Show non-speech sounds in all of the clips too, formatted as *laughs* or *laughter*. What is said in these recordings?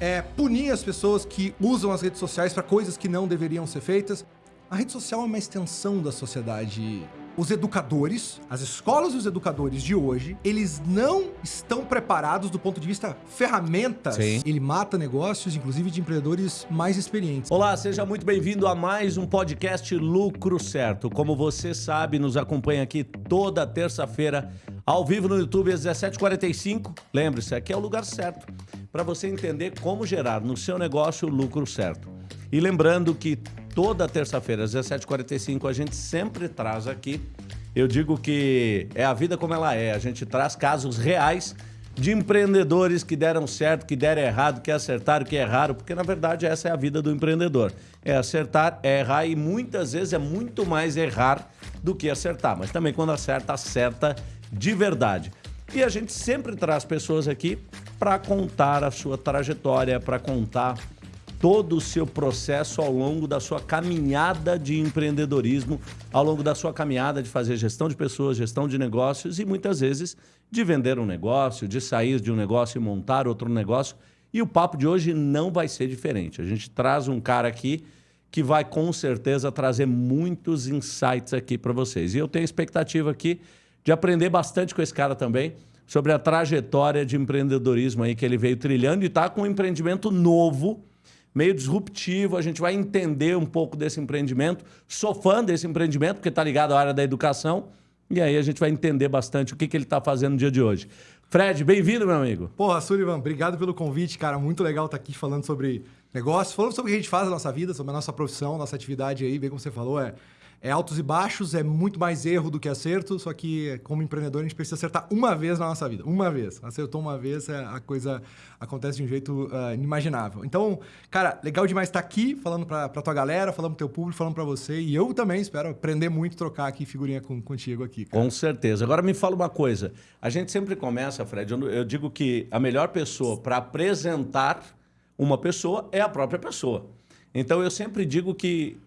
é punir as pessoas que usam as redes sociais para coisas que não deveriam ser feitas. A rede social é uma extensão da sociedade os educadores, as escolas e os educadores de hoje, eles não estão preparados do ponto de vista ferramentas. Sim. Ele mata negócios, inclusive de empreendedores mais experientes. Olá, seja muito bem-vindo a mais um podcast Lucro Certo. Como você sabe, nos acompanha aqui toda terça-feira, ao vivo no YouTube, às 17h45. Lembre-se, aqui é o lugar certo para você entender como gerar no seu negócio o lucro certo. E lembrando que toda terça-feira, às 17h45, a gente sempre traz aqui. Eu digo que é a vida como ela é. A gente traz casos reais de empreendedores que deram certo, que deram errado, que acertaram, que erraram, porque na verdade essa é a vida do empreendedor. É acertar, é errar e muitas vezes é muito mais errar do que acertar. Mas também quando acerta, acerta de verdade. E a gente sempre traz pessoas aqui para contar a sua trajetória, para contar todo o seu processo ao longo da sua caminhada de empreendedorismo, ao longo da sua caminhada de fazer gestão de pessoas, gestão de negócios e muitas vezes de vender um negócio, de sair de um negócio e montar outro negócio. E o papo de hoje não vai ser diferente. A gente traz um cara aqui que vai com certeza trazer muitos insights aqui para vocês. E eu tenho expectativa aqui de aprender bastante com esse cara também sobre a trajetória de empreendedorismo aí que ele veio trilhando e está com um empreendimento novo meio disruptivo. A gente vai entender um pouco desse empreendimento. Sou fã desse empreendimento, porque está ligado à área da educação. E aí a gente vai entender bastante o que, que ele está fazendo no dia de hoje. Fred, bem-vindo, meu amigo. Porra, Sullivan, obrigado pelo convite, cara. Muito legal estar aqui falando sobre negócios, falando sobre o que a gente faz na nossa vida, sobre a nossa profissão, nossa atividade aí, bem como você falou, é é altos e baixos, é muito mais erro do que acerto, só que como empreendedor a gente precisa acertar uma vez na nossa vida. Uma vez. Acertou uma vez, é, a coisa acontece de um jeito uh, inimaginável. Então, cara, legal demais estar aqui falando para tua galera, falando pro teu público, falando para você. E eu também espero aprender muito, trocar aqui figurinha com, contigo aqui. Cara. Com certeza. Agora me fala uma coisa. A gente sempre começa, Fred, eu, eu digo que a melhor pessoa para apresentar uma pessoa é a própria pessoa. Então eu sempre digo que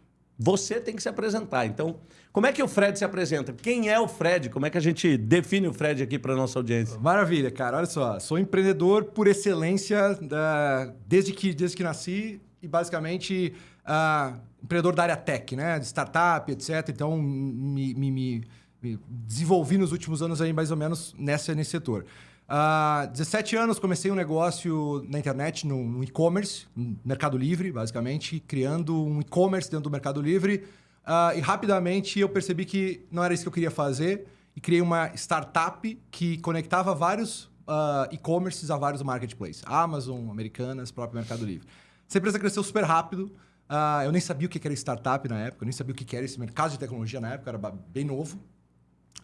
você tem que se apresentar. Então, como é que o Fred se apresenta? Quem é o Fred? Como é que a gente define o Fred aqui para nossa audiência? Maravilha, cara. Olha só, sou empreendedor por excelência uh, desde, que, desde que nasci e basicamente uh, empreendedor da área tech, né? De startup, etc. Então, me, me, me, me desenvolvi nos últimos anos aí mais ou menos nessa, nesse setor. Uh, 17 anos comecei um negócio na internet, no, no e-commerce, Mercado Livre, basicamente, criando um e-commerce dentro do Mercado Livre. Uh, e rapidamente eu percebi que não era isso que eu queria fazer e criei uma startup que conectava vários uh, e-commerces a vários marketplaces. Amazon, Americanas, próprio Mercado Livre. Essa empresa cresceu super rápido. eu nem sabia o que era startup na época, eu nem sabia o que era esse mercado de tecnologia na época, era bem novo.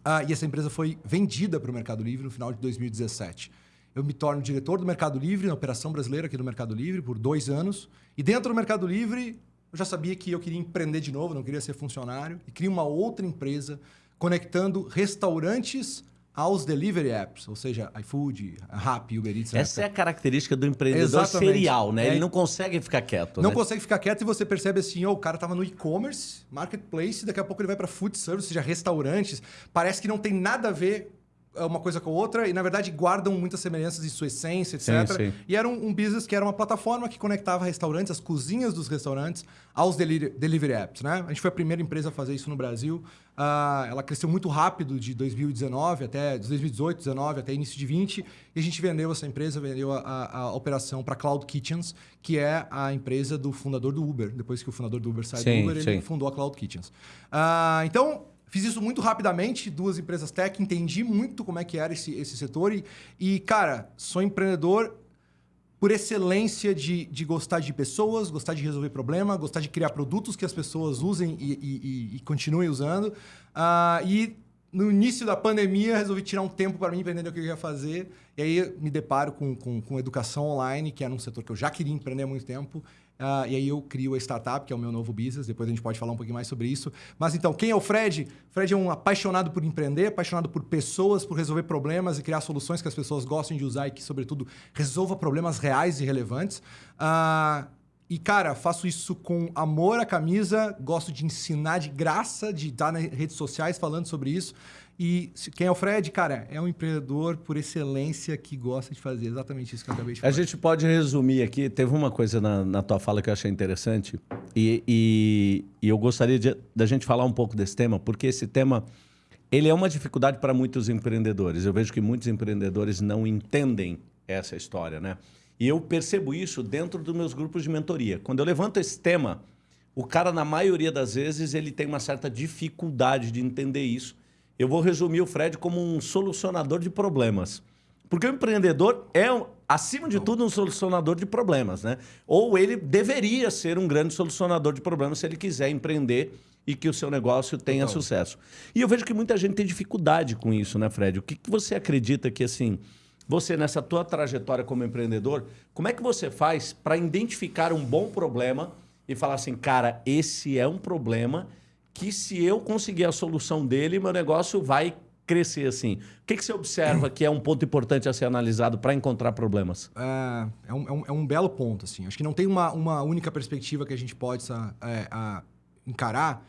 Ah, e essa empresa foi vendida para o Mercado Livre no final de 2017. Eu me torno diretor do Mercado Livre, na operação brasileira aqui do Mercado Livre, por dois anos. E dentro do Mercado Livre, eu já sabia que eu queria empreender de novo, não queria ser funcionário. E criei uma outra empresa conectando restaurantes aos delivery apps, ou seja, iFood, Rappi, Uber Eats. Essa é a característica do empreendedor Exatamente. serial, né? É. Ele não consegue ficar quieto. Não né? consegue ficar quieto e você percebe assim, oh, o cara estava no e-commerce, marketplace, daqui a pouco ele vai para food service, ou seja, restaurantes. Parece que não tem nada a ver uma coisa com a outra e, na verdade, guardam muitas semelhanças em sua essência, etc. Sim, sim. E era um, um, business que era uma plataforma que conectava restaurantes, as cozinhas dos restaurantes, aos delivery, delivery apps. Né? A gente foi a primeira empresa a fazer isso no Brasil. Uh, ela cresceu muito rápido de 2019 até 2018, 2019 até início de 20 e a gente vendeu essa empresa, vendeu a, a, a operação para Cloud Kitchens, que é a empresa do fundador do Uber. Depois que o fundador do Uber saiu do Uber, sim. ele fundou a Cloud Kitchens. Uh, então, Fiz isso muito rapidamente, duas empresas tech, entendi muito como é que era esse, esse setor e, e, cara, sou empreendedor por excelência de, de gostar de pessoas, gostar de resolver problema, gostar de criar produtos que as pessoas usem e, e, e continuem usando. Uh, e no início da pandemia, resolvi tirar um tempo para mim entender o que eu ia fazer. E aí me deparo com, com, com educação online, que era um setor que eu já queria empreender há muito tempo. Uh, e aí eu crio a startup, que é o meu novo business. Depois a gente pode falar um pouquinho mais sobre isso. Mas então, quem é o Fred? Fred é um apaixonado por empreender, apaixonado por pessoas, por resolver problemas e criar soluções que as pessoas gostem de usar e que, sobretudo, resolva problemas reais e relevantes. Uh, e, cara, faço isso com amor à camisa, gosto de ensinar de graça, de estar nas redes sociais falando sobre isso. E quem é o Fred, cara, é um empreendedor por excelência que gosta de fazer exatamente isso que eu acabei de A falar. gente pode resumir aqui. Teve uma coisa na, na tua fala que eu achei interessante. E, e- e eu gostaria de, da gente falar um pouco desse tema, porque esse tema ele é uma dificuldade para muitos empreendedores. Eu vejo que muitos empreendedores não entendem essa história, né? E eu percebo isso dentro dos meus grupos de mentoria. Quando eu levanto esse tema, o cara, na maioria das vezes, ele tem uma certa dificuldade de entender isso. Eu vou resumir o Fred como um solucionador de problemas. Porque o empreendedor é, acima de tudo, um solucionador de problemas, né? Ou ele deveria ser um grande solucionador de problemas se ele quiser empreender e que o seu negócio tenha sucesso. E eu vejo que muita gente tem dificuldade com isso, né, Fred? O que, que você acredita que, assim, você, nessa tua trajetória como empreendedor, como é que você faz para identificar um bom problema e falar assim, cara, esse é um problema que se eu conseguir a solução dele, meu negócio vai crescer assim. O que, que você observa que é um ponto importante a ser analisado para encontrar problemas? É, é um, é um- é um belo ponto, assim. Acho que não tem uma, uma única perspectiva que a gente pode é, encarar,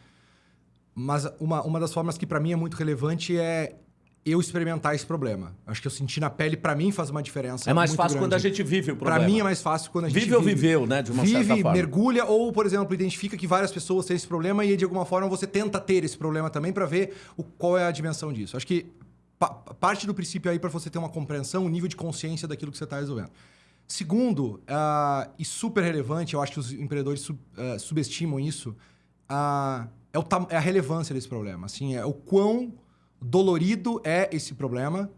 mas uma, uma das formas que para mim é muito relevante é eu experimentar esse problema. Acho que eu senti na pele, para mim faz uma diferença É mais muito fácil quando a grande. gente vive o problema. Pra mim é mais fácil quando a gente Vive ou viveu, né, de uma vive, certa forma. mergulha ou, por exemplo, identifica que várias pessoas têm esse problema e de alguma forma você tenta ter esse problema também para ver o, qual é a dimensão disso. Acho que pa- parte do princípio aí para você ter uma compreensão, um nível de consciência daquilo que você está resolvendo. Segundo, ah, e super relevante, eu acho que os empreendedores sub- ah, subestimam isso, ah, é, é a relevância desse problema. Assim, é o quão dolorido é esse problema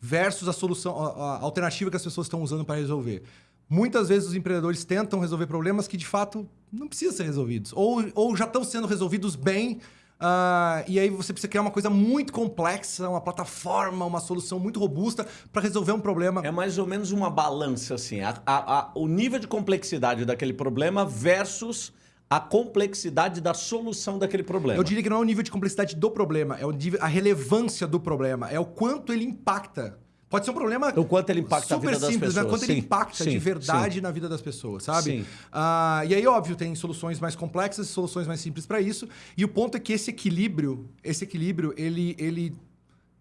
versus a solução, a, alternativa que as pessoas estão usando para resolver. Muitas vezes os empreendedores tentam resolver problemas que de fato não precisam ser resolvidos. Ou, ou já estão sendo resolvidos bem. ah, e aí você precisa criar uma coisa muito complexa, uma plataforma, uma solução muito robusta para resolver um problema. É mais ou menos uma balança, assim. a- a- a- o nível de complexidade daquele problema versus a complexidade da solução daquele problema. Eu diria que não é o nível de complexidade do problema, é o nível, a relevância do problema, é o quanto ele impacta. Pode ser um problema O quanto ele impacta a super vida das simples, mas pessoas. quanto ele Sim, impacta sim, de verdade sim. na vida das pessoas, sabe? Sim. Ah, e aí, óbvio, tem soluções mais complexas e soluções mais simples para isso. E o ponto é que esse equilíbrio, esse equilíbrio, ele, ele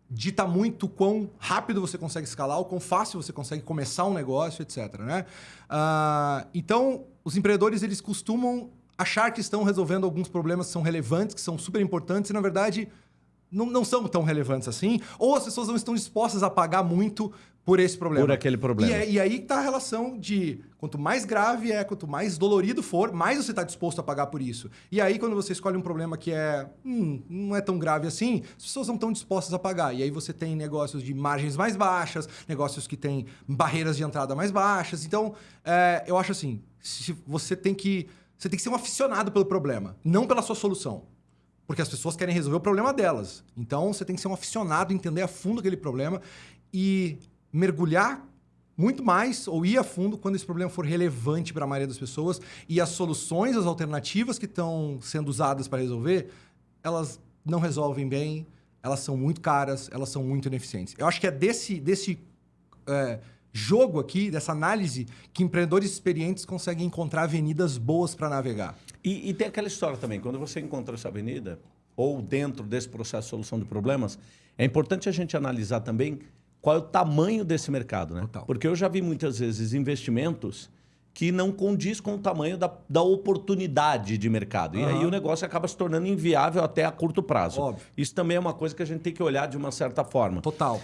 dita muito quão rápido você consegue escalar, o quão fácil você consegue começar um negócio, etc. Né? Ah, então, os empreendedores eles costumam achar que estão resolvendo alguns problemas que são relevantes, que são super importantes, e na verdade não, não são tão relevantes assim, ou as pessoas não estão dispostas a pagar muito por esse problema. Por aquele problema. E, é- e aí está a relação de quanto mais grave é, quanto mais dolorido for, mais você está disposto a pagar por isso. E aí, quando você escolhe um problema que é hum, não é tão grave assim, as pessoas não estão dispostas a pagar. E aí você tem negócios de margens mais baixas, negócios que têm barreiras de entrada mais baixas. Então, é, eu acho assim, se você tem que você tem que ser um aficionado pelo problema, não pela sua solução. Porque as pessoas querem resolver o problema delas. Então você tem que ser um aficionado, entender a fundo aquele problema e mergulhar muito mais ou ir a fundo quando esse problema for relevante para a maioria das pessoas e as soluções, as alternativas que estão sendo usadas para resolver, elas não resolvem bem, elas são muito caras, elas são muito ineficientes. Eu acho que é desse, desse é, jogo aqui, dessa análise, que empreendedores experientes conseguem encontrar avenidas boas para navegar. E, e tem aquela história também, quando você encontra essa avenida, ou dentro desse processo de solução de problemas, é importante a gente analisar também qual é o tamanho desse mercado, né? Total. Porque eu já vi muitas vezes investimentos que não condiz com o tamanho da, da oportunidade de mercado. E aí o negócio acaba se tornando inviável até a curto prazo. Óbvio. Isso também é uma coisa que a gente tem que olhar de uma certa forma. Total.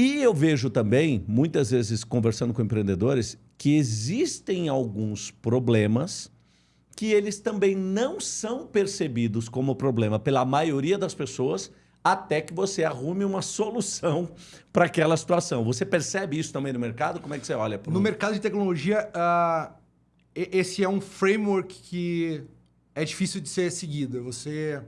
E eu vejo também, muitas vezes conversando com empreendedores, que existem alguns problemas que eles também não são percebidos como problema pela maioria das pessoas até que você arrume uma solução *laughs* para aquela situação. Você percebe isso também no mercado? Como é que você olha para No mercado de tecnologia, e- esse é um framework que é difícil de ser seguido. Você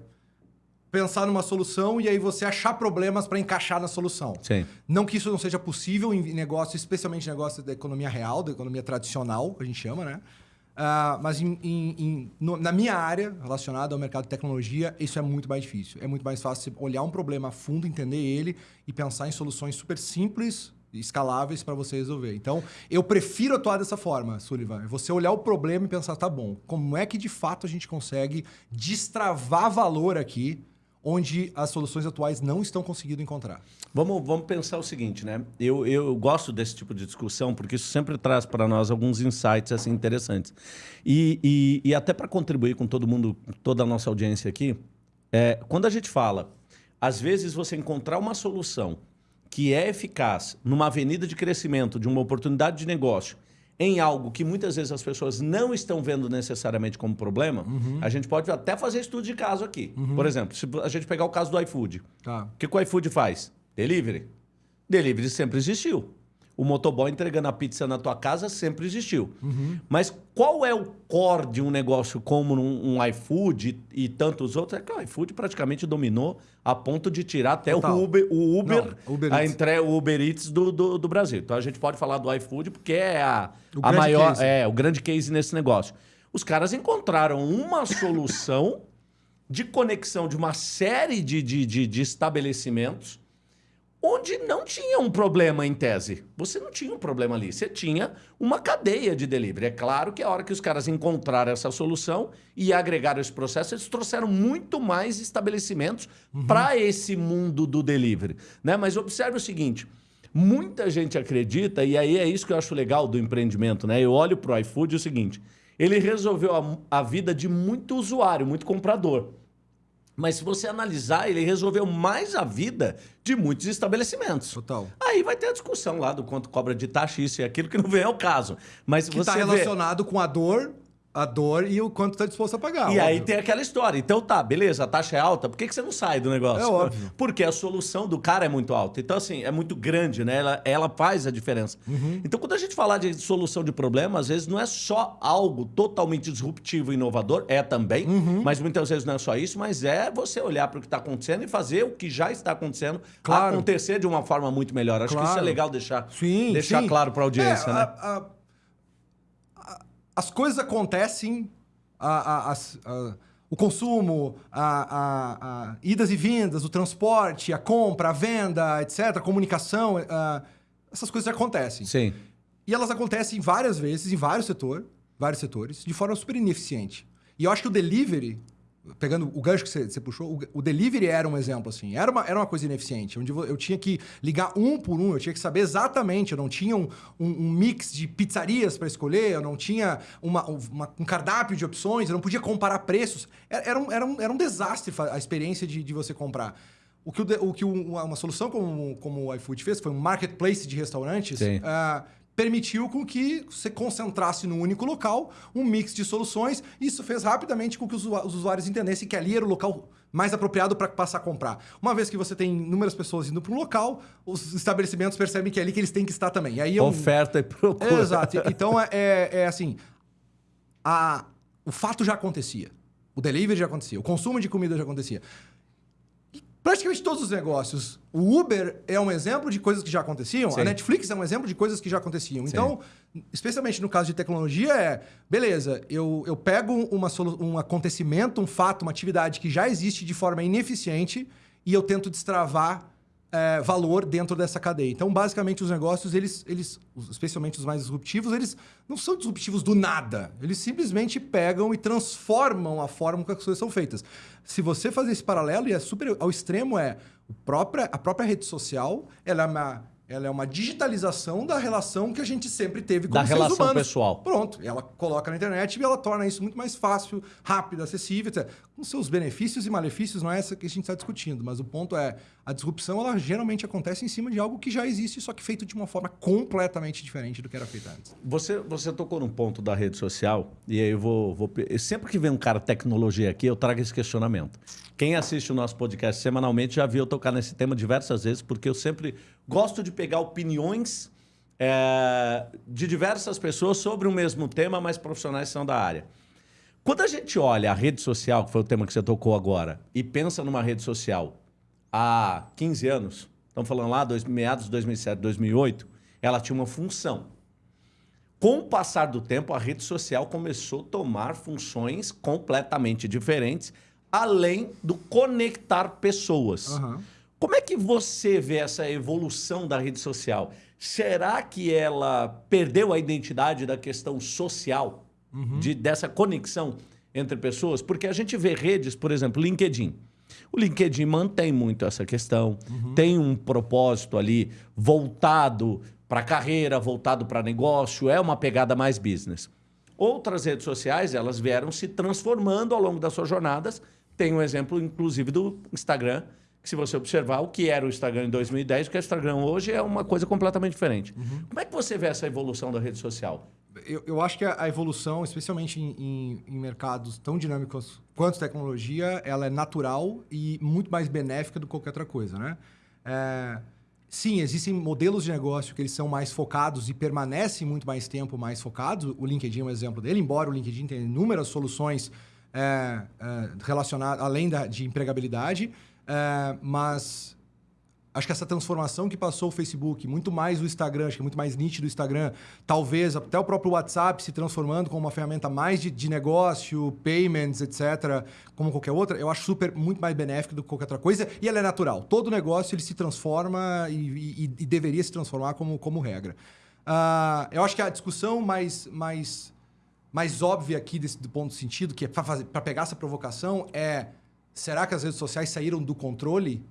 pensar numa solução e aí você achar problemas para encaixar na solução. Sim. Não que isso não seja possível em negócios, especialmente negócios da economia real, da economia tradicional, que a gente chama, né? Ah, mas em- em- em- no- na minha área, relacionada ao mercado de tecnologia, isso é muito mais difícil. É muito mais fácil olhar um problema a fundo, entender ele e pensar em soluções super simples e escaláveis para você resolver. Então, eu prefiro atuar dessa forma, Sullivan. É Você olhar o problema e pensar, tá bom, como é que de fato a gente consegue destravar valor aqui onde as soluções atuais não estão conseguindo encontrar. Vamos, vamos pensar o seguinte, né? Eu, eu gosto desse tipo de discussão porque isso sempre traz para nós alguns insights assim interessantes. E, e, e até para contribuir com todo mundo, toda a nossa audiência aqui, é, quando a gente fala, às vezes você encontrar uma solução que é eficaz numa avenida de crescimento, de uma oportunidade de negócio, em algo que muitas vezes as pessoas não estão vendo necessariamente como problema, uhum. a gente pode até fazer estudo de caso aqui. Uhum. Por exemplo, se a gente pegar o caso do iFood. Tá. O que, que o iFood faz? Delivery. Delivery sempre existiu. O motoboy entregando a pizza na tua casa sempre existiu. Uhum. Mas qual é o core de um negócio como um, um iFood e, e, tantos outros? É que o iFood praticamente dominou a ponto de tirar até Total. o Uber, o Uber, Não, Uber a entre, o Uber Eats do, do, do, Brasil. Então a gente pode falar do iFood porque é a, a maior, case. é o grande case nesse negócio. Os caras encontraram uma *laughs* solução de conexão de uma série de, de, de, de estabelecimentos onde não tinha um problema em tese. Você não tinha um problema ali, você tinha uma cadeia de delivery. É claro que a hora que os caras encontraram essa solução e agregaram esse processo, eles trouxeram muito mais estabelecimentos uhum. para esse mundo do delivery. Né? Mas observe o seguinte, muita gente acredita, e aí é isso que eu acho legal do empreendimento, né? Eu olho para o iFood é o seguinte, ele resolveu a, a vida de muito usuário, muito comprador. Mas se você analisar, ele resolveu mais a vida de muitos estabelecimentos. Total. Aí vai ter a discussão lá do quanto cobra de taxa, isso e aquilo, que não vem ao caso. Mas que está relacionado vê... com a dor a dor e o quanto está disposto a pagar. E óbvio. aí tem aquela história. Então tá, beleza, a taxa é alta, por que, que você não sai do negócio? É óbvio. Porque a solução do cara é muito alta. Então, assim, é muito grande, né? Ela, ela faz a diferença. Uhum. Então, quando a gente falar de solução de problema, às vezes não é só algo totalmente disruptivo e inovador, é também, uhum. mas muitas vezes não é só isso, mas é você olhar para o que está acontecendo e fazer o que já está acontecendo claro. acontecer de uma forma muito melhor. Acho claro. que isso é legal deixar, sim, deixar sim. claro para a audiência, é, né? A, a as coisas acontecem, a, a, a, o consumo, a, idas e vindas, o transporte, a compra, a venda, etc., a comunicação, essas coisas acontecem. Sim. E elas acontecem várias vezes, em vários, setor, vários setores, de forma super ineficiente. E eu acho que o delivery pegando o gancho que você, puxou, o, o, delivery era um exemplo, assim. Era uma, era uma coisa ineficiente, onde eu tinha que ligar um por um, eu tinha que saber exatamente, eu não tinha um, um, um mix de pizzarias para escolher, eu não tinha uma, uma, um cardápio de opções, eu não podia comparar preços. Era, era, um, era, um, era um desastre a experiência de, de você comprar. O que, o, o que uma solução como, como o iFood fez, foi um marketplace de restaurantes, uh, permitiu com que você concentrasse num único local um mix de soluções. Isso fez rapidamente com que os usuários entendessem que ali era o local mais apropriado para passar a comprar. Uma vez que você tem inúmeras pessoas indo para um local, os estabelecimentos percebem que é ali que eles têm que estar também. aí é um... Oferta e procura. Exato. Então, é, é, é assim, a... o fato já acontecia. O delivery já acontecia. O consumo de comida já acontecia praticamente todos os negócios. O Uber é um exemplo de coisas que já aconteciam, Sim. a Netflix é um exemplo de coisas que já aconteciam. Sim. Então, especialmente no caso de tecnologia, é beleza, eu, eu pego uma, um acontecimento, um fato, uma atividade que já existe de forma ineficiente e eu tento destravar é, valor dentro dessa cadeia. Então, basicamente, os negócios, eles, eles, especialmente os mais disruptivos, eles não são disruptivos do nada. Eles simplesmente pegam e transformam a forma como as coisas são feitas. Se você fazer esse paralelo, e é super ao extremo, é a própria, a própria rede social, ela é uma ela é uma digitalização da relação que a gente sempre teve com da os seres humanos. Da relação pessoal. Pronto. Ela coloca na internet e ela torna isso muito mais fácil, rápido, acessível, etc. Com seus benefícios e malefícios, não é essa que a gente está discutindo, mas o ponto é, a disrupção, ela geralmente acontece em cima de algo que já existe, só que feito de uma forma completamente diferente do que era feito antes. Você, você tocou num ponto da rede social, e aí eu vou, vou... Sempre que vem um cara tecnologia aqui, eu trago esse questionamento. Quem assiste o nosso podcast semanalmente já viu eu tocar nesse tema diversas vezes, porque eu sempre gosto de pegar opiniões é, de diversas pessoas sobre o mesmo tema, mas profissionais são da área. Quando a gente olha a rede social, que foi o tema que você tocou agora, e pensa numa rede social há 15 anos, estamos falando lá, dois, meados de 2007, 2008, ela tinha uma função. Com o passar do tempo, a rede social começou a tomar funções completamente diferentes, além do conectar pessoas. Uhum. Como é que você vê essa evolução da rede social? Será que ela perdeu a identidade da questão social, uhum. de, dessa conexão entre pessoas? Porque a gente vê redes, por exemplo, LinkedIn. O LinkedIn mantém muito essa questão, tem um propósito ali voltado para carreira, voltado para negócio, é uma pegada mais business. Outras redes sociais, elas vieram se transformando ao longo das suas jornadas. Tem um exemplo, inclusive, do Instagram, se você observar o que era o Instagram em 2010, o que é o Instagram hoje, é uma coisa completamente diferente. Como é que você vê essa evolução da rede social? Eu, eu acho que a, a evolução, especialmente em, em- em mercados tão dinâmicos quanto tecnologia, ela é natural e muito mais benéfica do que qualquer outra coisa, né? É, sim, existem modelos de negócio que eles são mais focados e permanecem muito mais tempo mais focados. O LinkedIn é um exemplo dele, embora o LinkedIn tenha inúmeras soluções é, é, relacionadas, além da, de empregabilidade, é, mas acho que essa transformação que passou o Facebook, muito mais o Instagram, acho que é muito mais nítido o Instagram, talvez até o próprio WhatsApp se transformando como uma ferramenta mais de, de negócio, payments, etc., como qualquer outra, eu acho super muito mais benéfico do que qualquer outra coisa e ela é natural. Todo negócio ele se transforma e, e- e deveria se transformar como, como regra. Ah, eu acho que a discussão mais, mais, mais óbvia aqui desse, do ponto de sentido, que é para pegar essa provocação, é será que as redes sociais saíram do controle?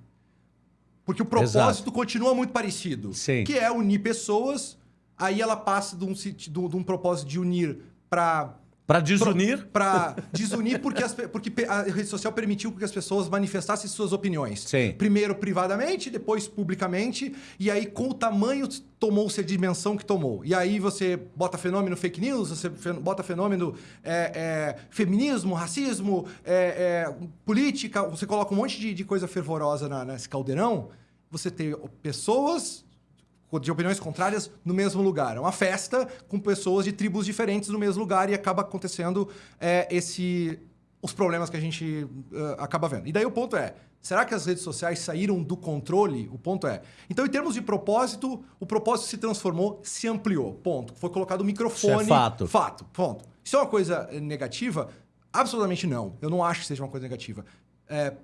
Porque o propósito Exato. continua muito parecido. Sim. Que é unir pessoas, aí ela passa de um, de um propósito de unir para Para desunir? para desunir porque, as porque a rede social permitiu que as pessoas manifestassem suas opiniões. Sim. Primeiro privadamente, depois publicamente, e aí com o tamanho tomou-se a dimensão que tomou. E aí você bota fenômeno fake news, você bota fenômeno é, é, feminismo, racismo, é, é, política, você coloca um monte de, de coisa fervorosa na- nesse caldeirão, você tem pessoas de opiniões contrárias no mesmo lugar. É uma festa com pessoas de tribos diferentes no mesmo lugar e acaba acontecendo é, esse os problemas que a gente eh, acaba vendo. E daí o ponto é, será que as redes sociais saíram do controle? O ponto é. Então, em termos de propósito, o propósito se transformou, se ampliou. Ponto. Foi colocado o microfone. Isso é fato. Fato. Ponto. Isso é uma coisa eh, negativa? Absolutamente não. Eu não acho que seja uma coisa negativa.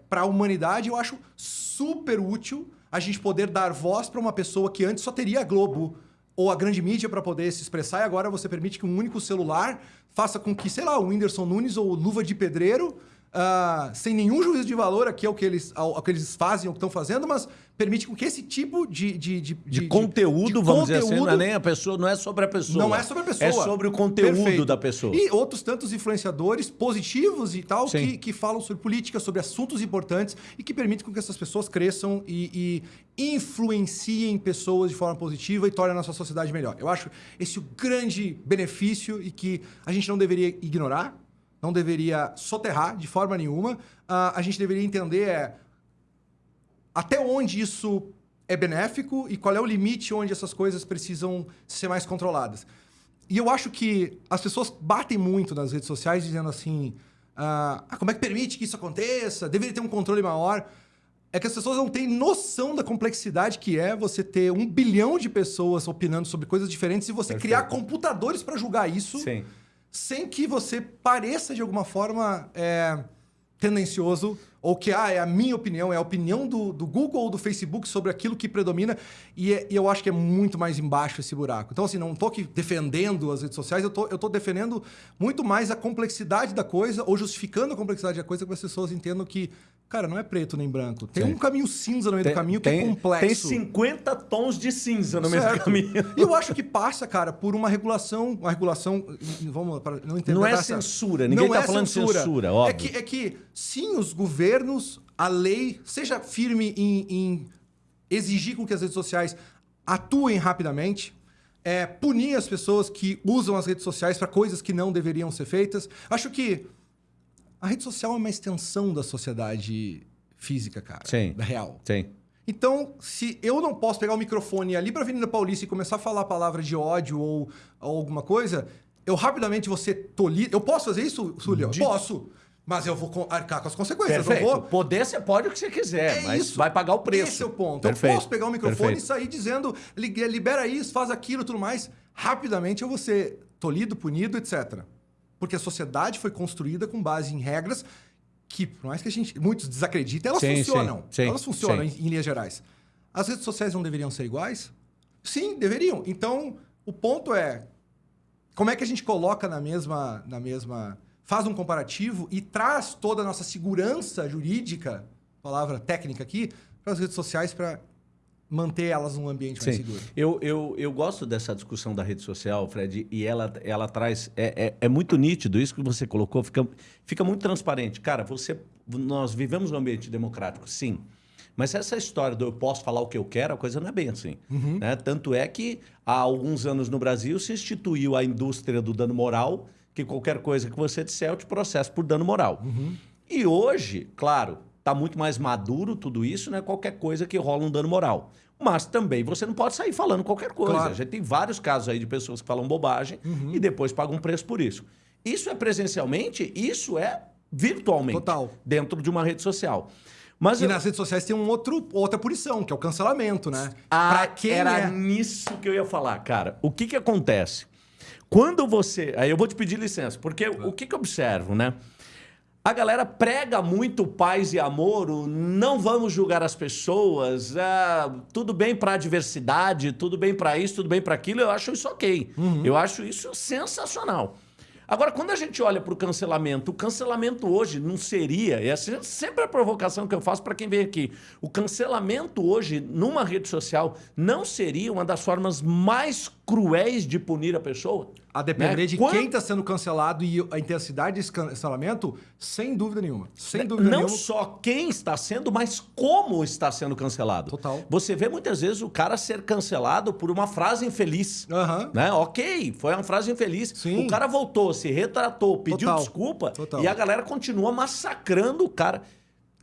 para a humanidade, eu acho super útil a gente poder dar voz para uma pessoa que antes só teria a Globo ou a grande mídia para poder se expressar e agora você permite que um único celular faça com que, sei lá, o Whindersson Nunes ou o Luva de Pedreiro, ah, sem nenhum juízo de valor aqui ao que eles, ao, ao que eles fazem, ao que estão fazendo, mas permite com que esse tipo de... De, de, De, conteúdo, vamos dizer assim, não é conteúdo- nem a pessoa, não é sobre a pessoa. não é sobre a pessoa. É sobre o conteúdo Perfeito. da pessoa. E outros tantos influenciadores positivos e tal Sim. que, que falam sobre política, sobre assuntos importantes e que permitem com que essas pessoas cresçam e, e influenciem pessoas de forma positiva e tornem a nossa sociedade melhor. Eu acho esse o grande benefício e que a gente não deveria ignorar, não deveria soterrar de forma nenhuma. Ah, a gente deveria entender é até onde isso é benéfico e qual é o limite onde essas coisas precisam ser mais controladas. E eu acho que as pessoas batem muito nas redes sociais dizendo assim: ah, "Ah, como é que permite que isso aconteça? Deveria ter um controle maior. É que as pessoas não têm noção da complexidade que é você ter um bilhão de pessoas opinando sobre coisas diferentes e você Perfeito. criar computadores para julgar isso Sim. Sem que você pareça de alguma forma é, tendencioso ou que ah, é a minha opinião, é a opinião do, do Google ou do Facebook sobre aquilo que predomina e, é- e eu acho que é muito mais embaixo esse buraco. Então, assim, não estou aqui defendendo as redes sociais, eu tô, eu tô defendendo muito mais a complexidade da coisa ou justificando a complexidade da coisa para que as pessoas entendam que, cara, não é preto nem branco. Tem Sim. um caminho cinza no meio do caminho que tem, é complexo. Tem 50 tons de cinza no meio do Certo. caminho. E eu acho que passa, cara, por uma regulação, uma regulação, vamos para não entender Não é censura, ninguém tá falando de censura, óbvio. É que, é que sim, os governos, a lei, seja firme em, em exigir com que as redes sociais atuem rapidamente, é, punir as pessoas que usam as redes sociais para coisas que não deveriam ser feitas. Acho que a rede social é uma extensão da sociedade física, cara. Sim. Da real. Sim. Então, se eu não posso pegar o microfone e ali para a Avenida Paulista e começar a falar palavra de ódio ou, ou alguma coisa, eu rapidamente vou ser tolhido. Eu posso fazer isso, Sulio? De- Posso. Mas eu vou arcar com as consequências. Perfeito. Não vou... Poder você pode o que você quiser, É mas isso. vai pagar o preço. Esse é o ponto. Perfeito. Eu posso pegar o microfone Perfeito. e sair dizendo, "Li- libera isso, faz aquilo tudo mais. Rapidamente eu vou ser tolhido, punido, etc. Porque a sociedade foi construída com base em regras que, por mais que a gente muitos desacreditem, elas Sim, funcionam. sim, sim, elas funcionam. Em, em linhas gerais. As redes sociais não deveriam ser iguais? Sim, deveriam. Então, o ponto é como é que a gente coloca na mesma, na mesma, faz um comparativo e traz toda a nossa segurança jurídica palavra técnica aqui, para as redes sociais para manter elas num ambiente mais Sim. seguro. Eu, eu, eu gosto dessa discussão da rede social, Fred, e ela, ela traz. É, é, é muito nítido, isso que você colocou, fica, fica muito transparente. Cara, você, nós vivemos num ambiente democrático, sim. Mas essa história do eu posso falar o que eu quero, a coisa não é bem assim. Né? Tanto é que há alguns anos no Brasil se instituiu a indústria do dano moral, que qualquer coisa que você disser, eu te processo por dano moral. E hoje, claro, está muito mais maduro tudo isso, né? Qualquer coisa que rola um dano moral. Mas também você não pode sair falando qualquer coisa. Claro. A gente tem vários casos aí de pessoas que falam bobagem e depois pagam um preço por isso. Isso é presencialmente, isso é virtualmente. Total. Dentro de uma rede social. Mas E eu- nas redes sociais tem um outro, outra punição, que é o cancelamento, né? ah, pra quem era é... nisso que eu ia falar, cara. O que que acontece? Quando você... Aí eu vou te pedir licença, porque o que que eu observo, né? A galera prega muito paz e amor, não vamos julgar as pessoas, ah, tudo bem para a diversidade, tudo bem para isso, tudo bem para aquilo, eu acho isso ok. Eu acho isso sensacional. Agora, quando a gente olha para o cancelamento, o cancelamento hoje não seria, e essa é sempre a provocação que eu faço para quem vem aqui, o cancelamento hoje numa rede social não seria uma das formas mais cruéis de punir a pessoa? A depender né? de quem está sendo cancelado e a intensidade desse cancelamento, sem dúvida nenhuma. Sem dúvida não nenhuma. só quem está sendo, mas como está sendo cancelado. Total. Você vê muitas vezes o cara ser cancelado por uma frase infeliz. Aham. Né? Ok, foi uma frase infeliz. Sim. O cara voltou, se retratou, pediu Total. desculpa Total. e a galera continua massacrando o cara.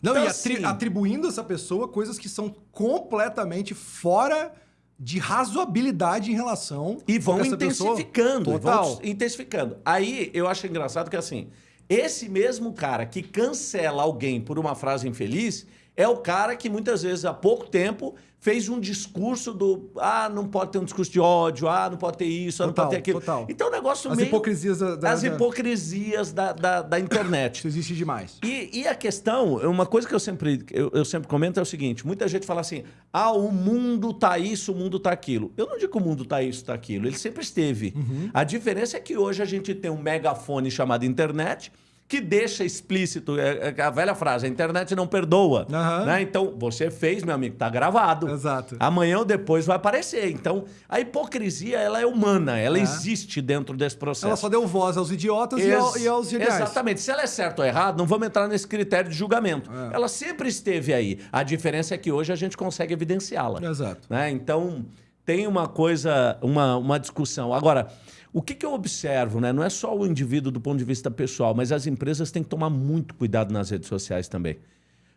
Não, Então, e atri- assim, atribuindo a essa pessoa coisas que são completamente fora de razoabilidade em relação E vão intensificando, Total. vão intensificando. Aí eu acho engraçado que assim, esse mesmo cara que cancela alguém por uma frase infeliz é o cara que muitas vezes há pouco tempo fez um discurso do ah, não pode ter um discurso de ódio, ah, não pode ter isso, ah, não Total, pode ter aquilo. total. Então o negócio As meio... hipocrisias da- da- As hipocrisias da, da, da internet. Isso existe demais. E, e a questão, uma coisa que eu sempre, eu, eu sempre comento é o seguinte: muita gente fala assim, ah, o mundo tá isso, o mundo tá aquilo. Eu não digo que o mundo tá isso, tá aquilo. Ele sempre esteve. Uhum. A diferença é que hoje a gente tem um megafone chamado internet que deixa explícito é, é a velha frase: a internet não perdoa. Aham. né? Então, você fez, meu amigo, tá gravado. Exato. Amanhã ou depois vai aparecer. Então, a hipocrisia, ela é humana, ela É. existe dentro desse processo. Ela só deu voz aos idiotas e, ao- e aos geniais. Exatamente. Se ela é certa ou errada, não vamos entrar nesse critério de julgamento. É. Ela sempre esteve aí. A diferença é que hoje a gente consegue evidenciá-la. Exato. Né? Então, tem uma coisa, uma, uma discussão. Agora, o que, que eu observo, né? Não é só o indivíduo do ponto de vista pessoal, mas as empresas têm que tomar muito cuidado nas redes sociais também.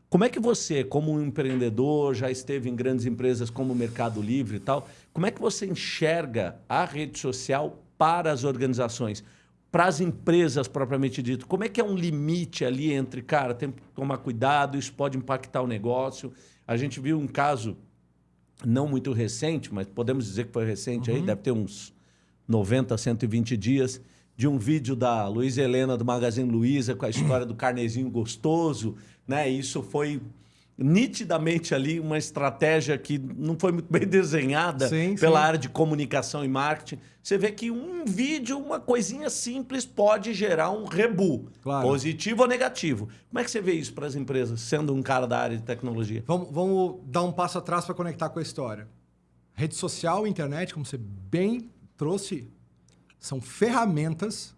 Como é que você, como um empreendedor, já esteve em grandes empresas como o Mercado Livre e tal, como é que você enxerga a rede social para as organizações, para as empresas propriamente dito? Como é que é um limite ali entre, cara, tem que tomar cuidado, isso pode impactar o negócio? A gente viu um caso não muito recente, mas podemos dizer que foi recente aí, deve ter uns 90, 120 dias, de um vídeo da Luísa Helena do Magazine Luiza com a história do carnezinho gostoso, né? Isso foi nitidamente ali uma estratégia que não foi muito bem *laughs* desenhada Sim, pela sim. área de comunicação e marketing. Você vê que um vídeo, uma coisinha simples, pode gerar um rebu, Claro. positivo ou negativo. Como é que você vê isso para as empresas, sendo um cara da área de tecnologia? Vamos, vamos dar um passo atrás para conectar com a história. Rede social internet, como você bem trouxe, são ferramentas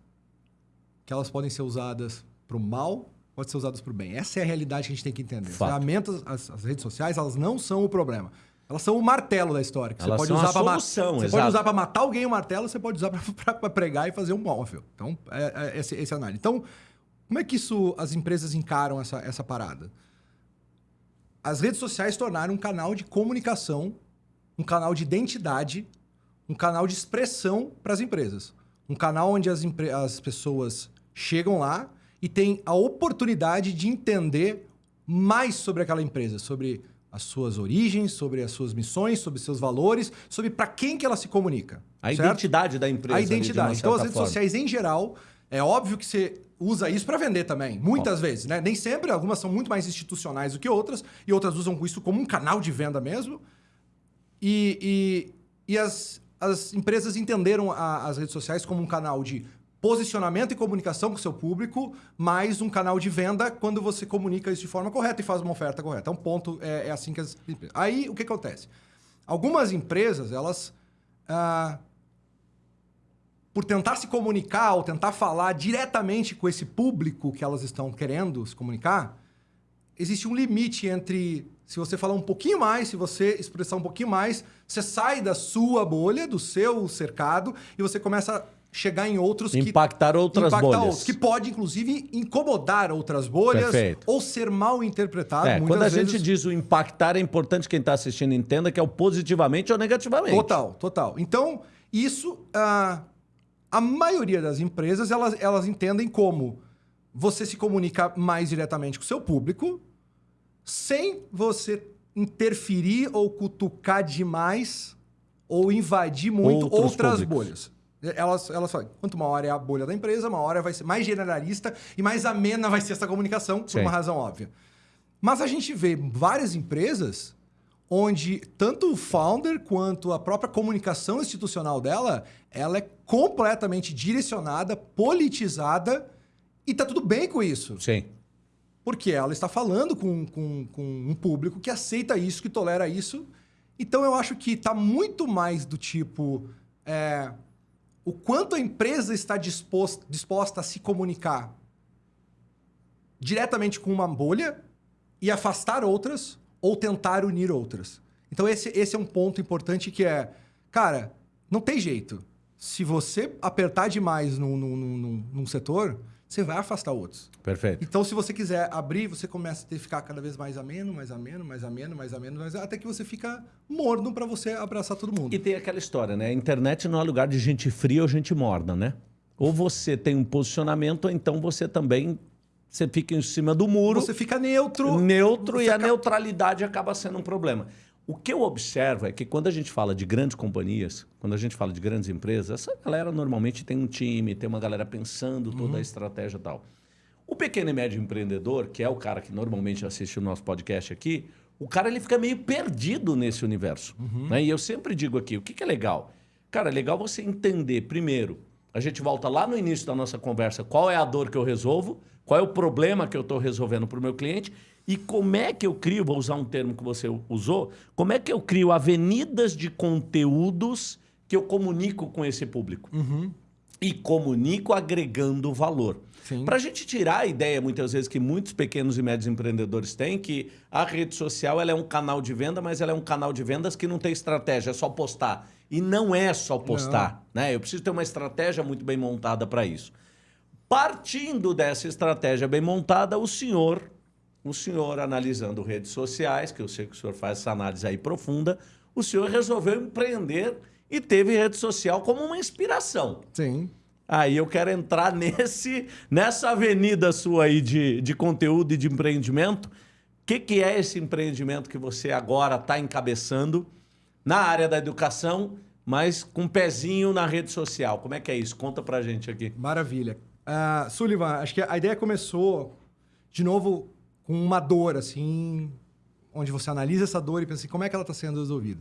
que elas podem ser usadas para o mal, podem ser usadas para o bem. Essa é a realidade que a gente tem que entender. As Fato. ferramentas, as, as redes sociais, elas não são o problema. Elas são o martelo da história. Você pode usar para solução, Você exato. pode usar para matar alguém o martelo, você pode usar para *laughs* pregar e fazer um móvel. Então, é, é esse, esse análise. Então, como é que isso as empresas encaram essa, essa parada? As redes sociais tornaram um canal de comunicação, um canal de identidade, um canal de expressão para as empresas. Um canal onde as, as pessoas chegam lá e têm a oportunidade de entender mais sobre aquela empresa, sobre as suas origens, sobre as suas missões, sobre seus valores, sobre para quem que ela se comunica. A certo? identidade da empresa. A identidade. Então, as redes forma. sociais, em geral, é óbvio que você usa isso para vender também. Muitas vezes, né? Nem sempre, algumas são muito mais institucionais do que outras, e outras usam isso como um canal de venda mesmo. E, e, e as, as empresas entenderam a- as redes sociais como um canal de posicionamento e comunicação com o seu público, mais um canal de venda quando você comunica isso de forma correta e faz uma oferta correta. É um ponto, é, é assim que as Aí, o que acontece? Algumas empresas, elas... Ah, por tentar se comunicar ou tentar falar diretamente com esse público que elas estão querendo se comunicar, existe um limite entre se você falar um pouquinho mais, se você expressar um pouquinho mais, você sai da sua bolha, do seu cercado e você começa a chegar em outros impactar que, outras impactar bolhas. Outros, que pode, inclusive, incomodar outras bolhas Perfeito. ou ser mal interpretado. É, quando a vezes... gente diz o impactar, é importante quem está assistindo entenda que é o positivamente ou negativamente. Total, total. Então, isso, uh, a maioria das empresas, elas, elas entendem como você se comunica mais diretamente com o seu público, sem você interferir ou cutucar demais ou invadir muito Outros outras públicos. bolhas. Elas, elas falam, quanto maior é a bolha da empresa, maior vai ser mais generalista e mais amena vai ser essa comunicação, por Sim. uma razão óbvia. Mas a gente vê várias empresas onde tanto o founder quanto a própria comunicação institucional dela, ela é completamente direcionada, politizada e tá tudo bem com isso. Sim. Porque ela está falando com, com, com um público que aceita isso, que tolera isso. Então eu acho que tá muito mais do tipo... É, o quanto a empresa está disposta, disposta a se comunicar diretamente com uma bolha e afastar outras ou tentar unir outras. Então esse, esse é um ponto importante que é, cara, não tem jeito. Se você apertar demais num, num, num, num setor, você vai afastar outros. Perfeito. Então, se você quiser abrir, você começa a ter, ficar cada vez mais ameno, mais ameno, mais ameno, mais ameno, mais, até que você fica morno para você abraçar todo mundo. E tem aquela história, né? A internet não é lugar de gente fria ou gente morna, né? Ou você tem um posicionamento, ou então você também você fica em cima do muro. Você fica neutro. Neutro e a neutralidade acaba sendo um problema. O que eu observo é que quando a gente fala de grandes companhias, quando a gente fala de grandes empresas, essa galera normalmente tem um time, tem uma galera pensando toda uhum. a estratégia e tal. O pequeno e médio empreendedor, que é o cara que normalmente assiste o nosso podcast aqui, o cara ele fica meio perdido nesse universo. Uhum. Né? E eu sempre digo aqui, o que, que é legal? Cara, é legal você entender, primeiro, a gente volta lá no início da nossa conversa, qual é a dor que eu resolvo, qual é o problema que eu estou resolvendo para o meu cliente e como é que eu crio, vou usar um termo que você usou, como é que eu crio avenidas de conteúdos que eu comunico com esse público? Uhum. E comunico agregando valor. Para a gente tirar a ideia, muitas vezes, que muitos pequenos e médios empreendedores têm, que a rede social ela é um canal de venda, mas ela é um canal de vendas que não tem estratégia, é só postar. E não é só postar. Né? Eu preciso ter uma estratégia muito bem montada para isso. Partindo dessa estratégia bem montada, o senhor o senhor analisando redes sociais, que eu sei que o senhor faz essa análise aí profunda, o senhor resolveu empreender e teve rede social como uma inspiração. Sim. Aí eu quero entrar *laughs* nesse, nessa avenida sua aí de, de conteúdo e de empreendimento. O que, que é esse empreendimento que você agora está encabeçando na área da educação, mas com um pezinho na rede social? Como é que é isso? Conta pra gente aqui. Maravilha. Uh, Sullivan, acho que a ideia começou, de novo, com uma dor, assim, onde você analisa essa dor e pensa assim, como é que ela está sendo resolvida.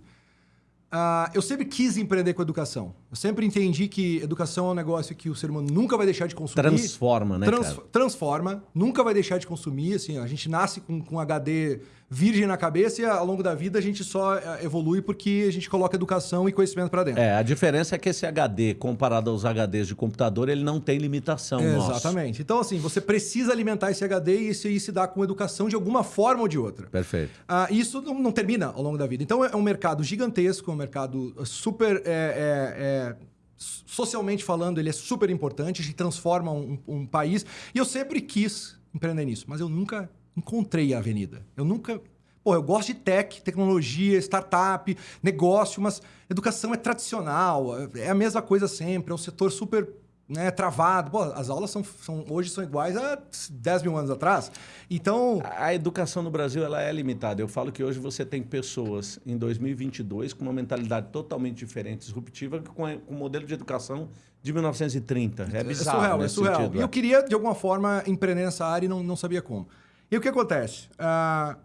Uh, eu sempre quis empreender com educação. Eu sempre entendi que educação é um negócio que o ser humano nunca vai deixar de consumir. Transforma, né? Trans, transforma, nunca vai deixar de consumir. Assim, a gente nasce com, com HD virgem na cabeça e ao longo da vida a gente só eh, evolui porque a gente coloca educação e conhecimento para dentro. É, a diferença é que esse HD, comparado aos HDs de computador, ele não tem limitação. É, exatamente. Então, assim, você precisa alimentar esse HD e isso aí se dá com educação de alguma forma ou de outra. Perfeito. Ah, isso não, não, termina ao longo da vida. Então, é um mercado gigantesco, é um mercado super. É, é, socialmente falando, ele é super importante, a gente transforma um, um país. E eu sempre quis empreender nisso, mas eu nunca encontrei a avenida. Eu nunca. Pô, eu gosto de tech, tecnologia, startup, negócio, mas educação é tradicional, é a mesma coisa sempre, é um setor super né, travado. Pô, as aulas são, são, hoje são iguais a 10 mil anos atrás. Então... A educação no Brasil ela é limitada. Eu falo que hoje você tem pessoas em 2022 com uma mentalidade totalmente diferente, disruptiva, com, o modelo de educação de 1930. É bizarro. É surreal, é surreal. Sentido, e eu é. queria, de alguma forma, empreender nessa área e não, não sabia como. E o que acontece? Uh,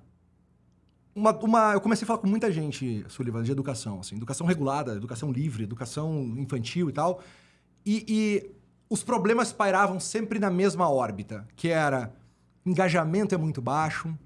uma, uma, eu comecei a falar com muita gente, Sullivan, de educação. Assim, educação regulada, educação livre, educação infantil e tal. E, e os problemas pairavam sempre na mesma órbita, que era engajamento é muito baixo,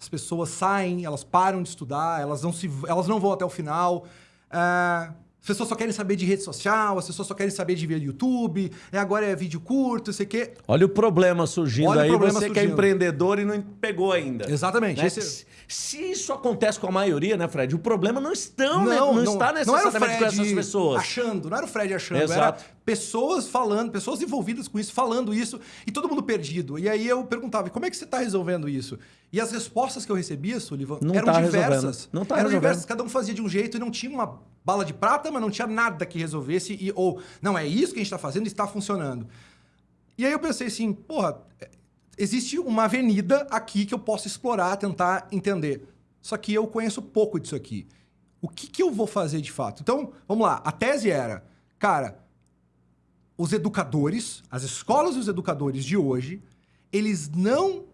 as pessoas saem, elas param de estudar, elas não, se, elas não vão até o final. Uh, pessoas só querem saber de rede social, as pessoas só querem saber de ver YouTube, e agora é vídeo curto, sei o quê. Olha o problema surgindo Olha aí, problema você surgindo. que é empreendedor e não pegou ainda. Exatamente. Né? Esse... Se isso acontece com a maioria, né, Fred? O problema não, estão, não, né? não, não está necessariamente com essas pessoas. achando, não era o Fred achando, Exato. era pessoas falando, pessoas envolvidas com isso, falando isso, e todo mundo perdido. E aí eu perguntava, como é que você está resolvendo isso? E as respostas que eu recebia, Sullivan, não eram tá diversas. Resolvendo. Não tá eram resolvendo. diversas, cada um fazia de um jeito e não tinha uma bala de prata, mas não tinha nada que resolvesse, e, ou, não, é isso que a gente está fazendo e está funcionando. E aí eu pensei assim, porra, existe uma avenida aqui que eu posso explorar, tentar entender. Só que eu conheço pouco disso aqui. O que, que eu vou fazer de fato? Então, vamos lá. A tese era, cara, os educadores, as escolas e os educadores de hoje, eles não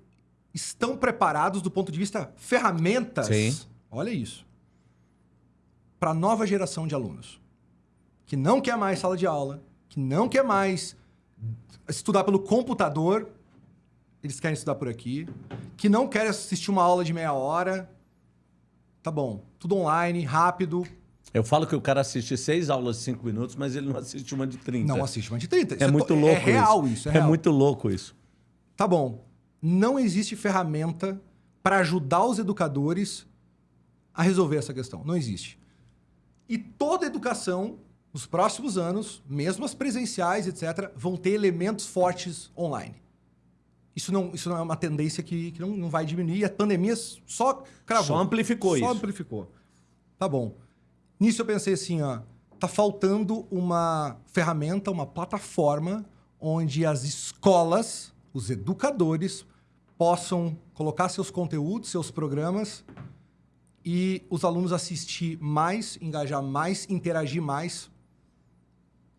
estão preparados do ponto de vista ferramentas. Sim. Olha isso. Para a nova geração de alunos que não quer mais sala de aula, que não quer mais estudar pelo computador, eles querem estudar por aqui, que não querem assistir uma aula de meia hora. Tá bom, tudo online, rápido. Eu falo que o cara assiste seis aulas de cinco minutos, mas ele não assiste uma de 30. Não assiste uma de 30. É, é muito louco. É real isso. isso é, real. é muito louco isso. Tá bom. Não existe ferramenta para ajudar os educadores a resolver essa questão. Não existe. E toda educação, nos próximos anos, mesmo as presenciais, etc., vão ter elementos fortes online. Isso não, isso não é uma tendência que, que não, não vai diminuir. E a pandemia só cravou. Só amplificou só isso. Só amplificou. Tá bom. Nisso eu pensei assim, ó, tá faltando uma ferramenta, uma plataforma onde as escolas, os educadores, possam colocar seus conteúdos, seus programas e os alunos assistir mais, engajar mais, interagir mais.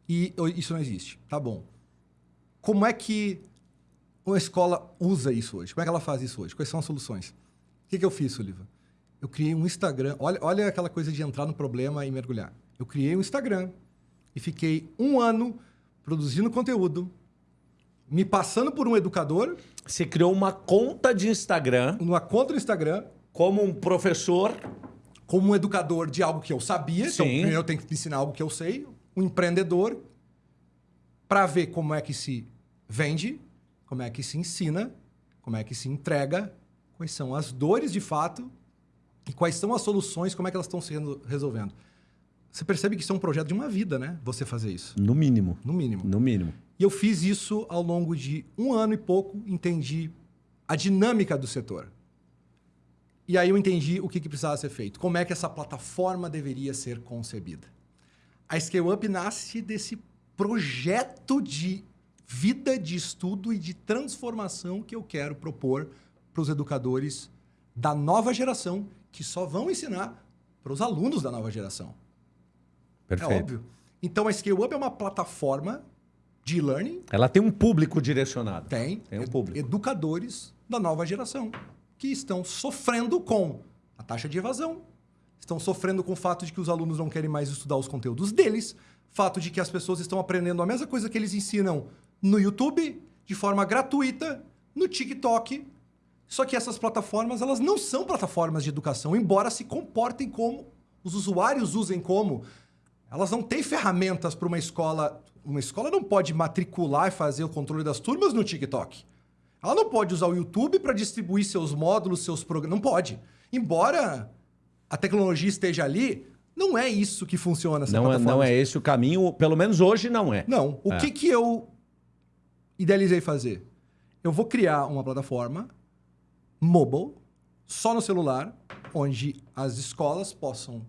E isso não existe. Tá bom. Como é que uma escola usa isso hoje? Como é que ela faz isso hoje? Quais são as soluções? O que, que eu fiz, Sullivan? Eu criei um Instagram. Olha, olha aquela coisa de entrar no problema e mergulhar. Eu criei um Instagram e fiquei um ano produzindo conteúdo, me passando por um educador. Você criou uma conta de Instagram. Uma conta no Instagram. Como um professor. Como um educador de algo que eu sabia. Então, Sim. Então, eu tenho que ensinar algo que eu sei. Um empreendedor. Para ver como é que se vende, como é que se ensina, como é que se entrega, quais são as dores de fato e quais são as soluções, como é que elas estão sendo resolvendo. Você percebe que isso é um projeto de uma vida, né? Você fazer isso. No mínimo. No mínimo. No mínimo. E eu fiz isso ao longo de um ano e pouco, entendi a dinâmica do setor. E aí eu entendi o que, que precisava ser feito. Como é que essa plataforma deveria ser concebida. A Scale Up nasce desse projeto de vida de estudo e de transformação que eu quero propor para os educadores da nova geração, que só vão ensinar para os alunos da nova geração. Perfeito. É óbvio. Então a Scale Up é uma plataforma de learning. Ela tem um público direcionado. Tem. Tem um público. Educadores da nova geração que estão sofrendo com a taxa de evasão, estão sofrendo com o fato de que os alunos não querem mais estudar os conteúdos deles, fato de que as pessoas estão aprendendo a mesma coisa que eles ensinam no YouTube, de forma gratuita, no TikTok. Só que essas plataformas, elas não são plataformas de educação, embora se comportem como os usuários usem como. Elas não têm ferramentas para uma escola. Uma escola não pode matricular e fazer o controle das turmas no TikTok. Ela não pode usar o YouTube para distribuir seus módulos, seus programas. Não pode. Embora a tecnologia esteja ali, não é isso que funciona essa não é, não é esse o caminho, pelo menos hoje não é. Não. O é. que, que eu idealizei fazer? Eu vou criar uma plataforma mobile, só no celular, onde as escolas possam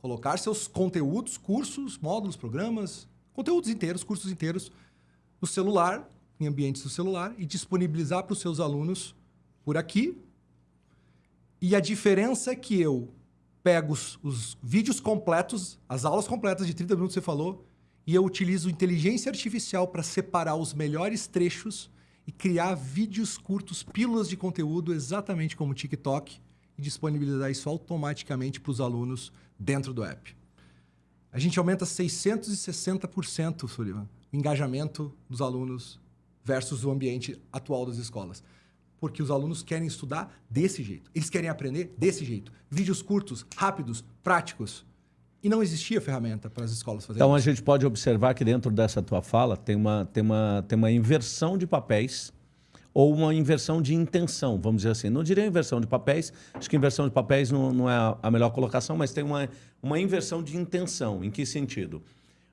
colocar seus conteúdos, cursos, módulos, programas, conteúdos inteiros, cursos inteiros, no celular, em ambientes do celular, e disponibilizar para os seus alunos por aqui. E a diferença é que eu pego os, os vídeos completos, as aulas completas de 30 minutos que você falou, e eu utilizo inteligência artificial para separar os melhores trechos e criar vídeos curtos, pílulas de conteúdo, exatamente como o TikTok, e disponibilizar isso automaticamente para os alunos dentro do app. A gente aumenta 660%, Sullivan, o engajamento dos alunos versus o ambiente atual das escolas. Porque os alunos querem estudar desse jeito. Eles querem aprender desse jeito. Vídeos curtos, rápidos, práticos. E não existia ferramenta para as escolas fazerem Então a isso. gente pode observar que dentro dessa tua fala tem uma, tem uma, tem uma inversão de papéis ou uma inversão de intenção, vamos dizer assim. Não diria inversão de papéis, acho que inversão de papéis não, não é a- a melhor colocação, mas tem uma, uma inversão de intenção. Em que sentido?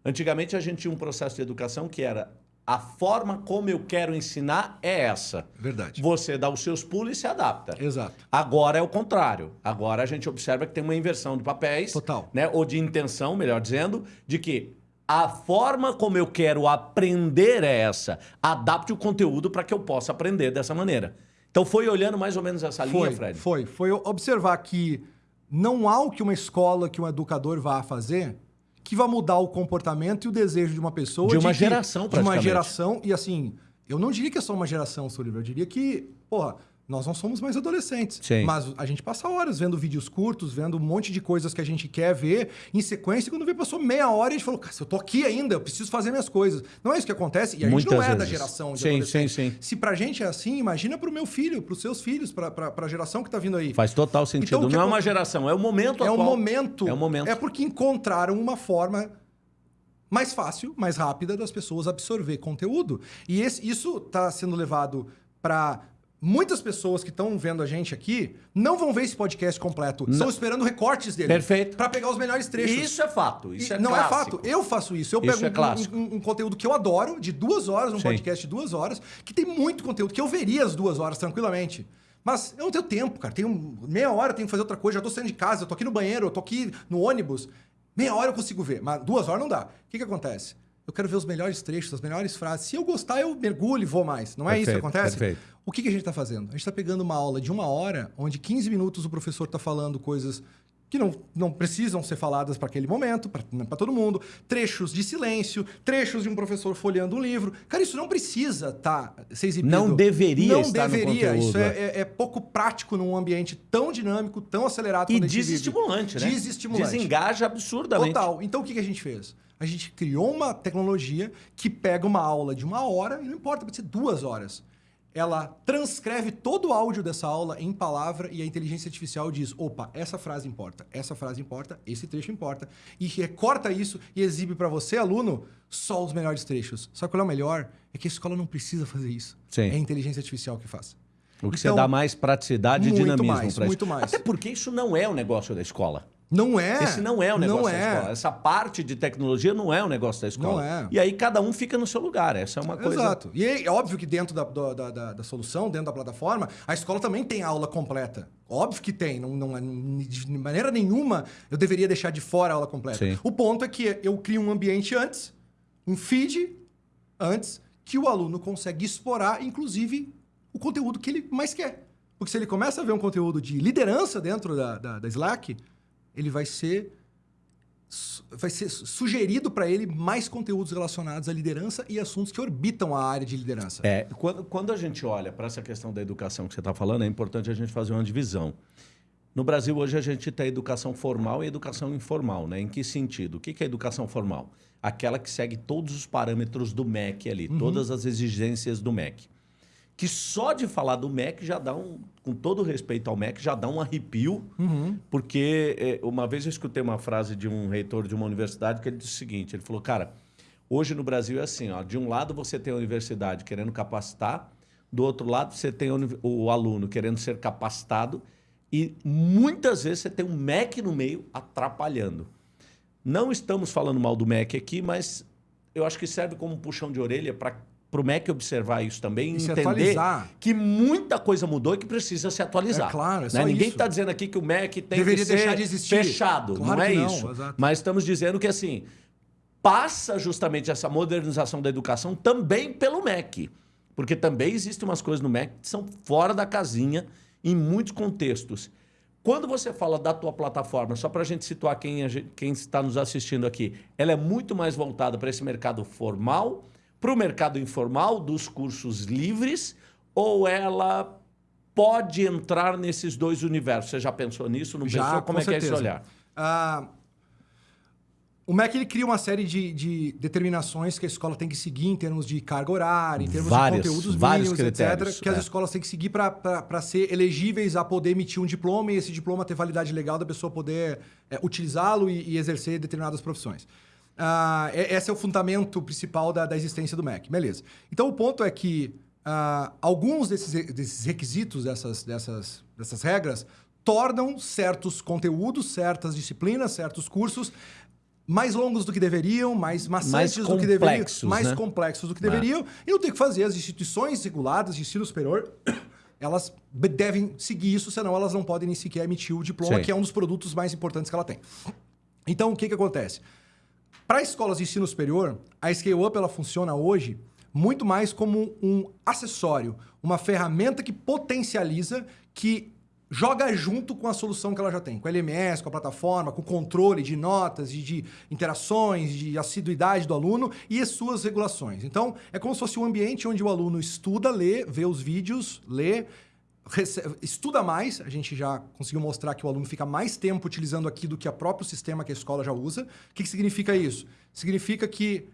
Antigamente a gente tinha um processo de educação que era a forma como eu quero ensinar é essa. Verdade. Você dá os seus pulos e se adapta. Exato. Agora é o contrário. Agora a gente observa que tem uma inversão de papéis. Total. Né? Ou de intenção, melhor dizendo, de que a forma como eu quero aprender é essa. Adapte o conteúdo para que eu possa aprender dessa maneira. Então foi olhando mais ou menos essa linha, Foi, Fred? foi. Foi observar que não há o que uma escola, que um educador vá fazer que vai mudar o comportamento e o desejo de uma pessoa. De uma que- geração, De uma praticamente. geração. E assim, eu não diria que é só uma geração, seu livro. Eu diria que, porra, nós não somos mais adolescentes. Sim. Mas a gente passa horas vendo vídeos curtos, vendo um monte de coisas que a gente quer ver em sequência. E quando vê, passou meia hora e a gente falou, cara, eu tô aqui ainda, eu preciso fazer minhas coisas. Não é isso que acontece. E a gente Muitas não é da vezes. geração de Sim, sim, sim. Se pra gente é assim, imagina pro meu filho, pros seus filhos, pra, pra, pra geração que tá vindo aí. Faz total sentido. Então, o que não é acon- uma geração, é o momento É o momento. É o momento. É porque encontraram uma forma mais fácil, mais rápida das pessoas absorver conteúdo. E esse- isso está sendo levado para muitas pessoas que estão vendo a gente aqui não vão ver esse podcast completo. Estão esperando recortes dele. Perfeito. Para pegar os melhores trechos. Isso é fato. Isso E é não clássico. é fato. Eu faço isso. Eu Isso pego é um- um, um conteúdo que eu adoro, de duas horas, um Sim. podcast de duas horas, que tem muito conteúdo, que eu veria as duas horas tranquilamente. Mas eu não tenho tempo, cara. Tenho meia hora, tenho que fazer outra coisa. Já tô saindo de casa, eu tô aqui no banheiro, eu tô aqui no ônibus. Meia hora eu consigo ver, mas duas horas não dá. O que, que acontece? Eu quero ver os melhores trechos, as melhores frases. Se eu gostar, eu mergulho e vou mais. Não é isso que Perfeito, acontece? perfeito. O que, que a gente está fazendo? A gente está pegando uma aula de uma hora, onde 15 minutos o professor está falando coisas que não, não precisam ser faladas para aquele momento, para todo mundo. Trechos de silêncio, trechos de um professor folheando um livro. Cara, isso não precisa tá, ser exibido. Não deveria Não estar deveria. conteúdo, Isso é, é- é pouco prático num ambiente tão dinâmico, tão acelerado. E vive. desestimulante, né? Desestimulante. Desengaja absurdamente. Total. Então o que que a gente fez? A gente criou uma tecnologia que pega uma aula de uma hora, e não importa, pode ser duas horas. Ela transcreve todo o áudio dessa aula em palavra e a inteligência artificial diz: opa, essa frase importa, essa frase importa, esse trecho importa. E recorta isso e exibe para você, aluno, só os melhores trechos. Só que o melhor é que a escola não precisa fazer isso. Sim. É a inteligência artificial que faz. O que você Então, dá mais praticidade e muito dinamismo para isso. muito mais. Até porque isso não é o negócio da escola. Não é. Esse não é o negócio não da é. escola. Essa parte de tecnologia não é o negócio da escola. Não é. E aí cada um fica no seu lugar. Essa é uma coisa. Exato. E é óbvio que dentro da, da, da- da- solução, dentro da plataforma, a escola também tem aula completa. Óbvio que tem. Não, não, é- de maneira nenhuma eu deveria deixar de fora a aula completa. Sim. O ponto é que eu crio um ambiente antes, um feed antes, que o aluno consegue explorar, inclusive, o conteúdo que ele mais quer. Porque se ele começa a ver um conteúdo de liderança dentro da, da, da Slack, ele vai ser vai ser sugerido para ele mais conteúdos relacionados à liderança e assuntos que orbitam a área de liderança. É, quando, quando a gente olha para essa questão da educação que você está falando, é importante a gente fazer uma divisão. No Brasil, hoje, a gente tem educação formal e educação informal. Né? Em que sentido? O que é educação formal? Aquela que segue todos os parâmetros do MEC ali, todas as exigências do MEC. Que só de falar do MEC já dá um, com todo respeito ao MEC, já dá um arrepio, porque eh, uma vez eu escutei uma frase de um reitor de uma universidade que ele disse o seguinte: ele falou, cara, hoje no Brasil é assim, ó, de um lado você tem a universidade querendo capacitar, do outro lado você tem o aluno querendo ser capacitado, e muitas vezes você tem um MEC no meio atrapalhando. Não estamos falando mal do MEC aqui, mas eu acho que serve como um puxão de orelha para o MEC observar isso também e entender que muita coisa mudou e que precisa se atualizar. É claro, é né? só Ninguém está dizendo aqui que o MEC tem Deveria que ser deixar de existir. fechado. Claro não é não, isso. exato. Mas estamos dizendo que assim passa justamente essa modernização da educação também pelo MEC. Porque também existem umas coisas no MEC que são fora da casinha em muitos contextos. Quando você fala da tua plataforma, só para a gente situar quem, quem está nos assistindo aqui, ela é muito mais voltada para esse mercado formal, para o mercado informal dos cursos livres, ou ela pode entrar nesses dois universos? Você já pensou nisso? Não Já, pensou? Como com é que é esse certeza. olhar? Ah, o MEC ele cria uma série de, de, determinações que a escola tem que seguir em termos de carga horária, em termos vários, de conteúdos mínimos, etc., que é. as escolas têm que seguir para ser elegíveis a poder emitir um diploma e esse diploma ter validade legal da pessoa poder é, utilizá-lo e, e, exercer determinadas profissões. Ah, esse é o fundamento principal da, da, existência do MEC. Beleza. Então, o ponto é que ah, alguns desses, desses requisitos, dessas, dessas, dessas regras, tornam certos conteúdos, certas disciplinas, certos cursos mais longos do que deveriam, mais maçantes do que deveriam, mais né? complexos do que deveriam, e não tem que fazer. As instituições reguladas de ensino superior, *coughs* elas devem seguir isso, senão elas não podem nem sequer emitir o diploma, Sim. que é um dos produtos mais importantes que ela tem. Então, o que, que acontece? Para escolas de ensino superior, a Scale Up ela funciona hoje muito mais como um acessório, uma ferramenta que potencializa, que joga junto com a solução que ela já tem, com a LMS, com a plataforma, com o controle de notas, de, de interações, de assiduidade do aluno e as suas regulações. Então, é como se fosse um ambiente onde o aluno estuda, lê, vê os vídeos, lê, estuda mais, a gente já conseguiu mostrar que o aluno fica mais tempo utilizando aqui do que o próprio sistema que a escola já usa. O que, que significa isso? Significa que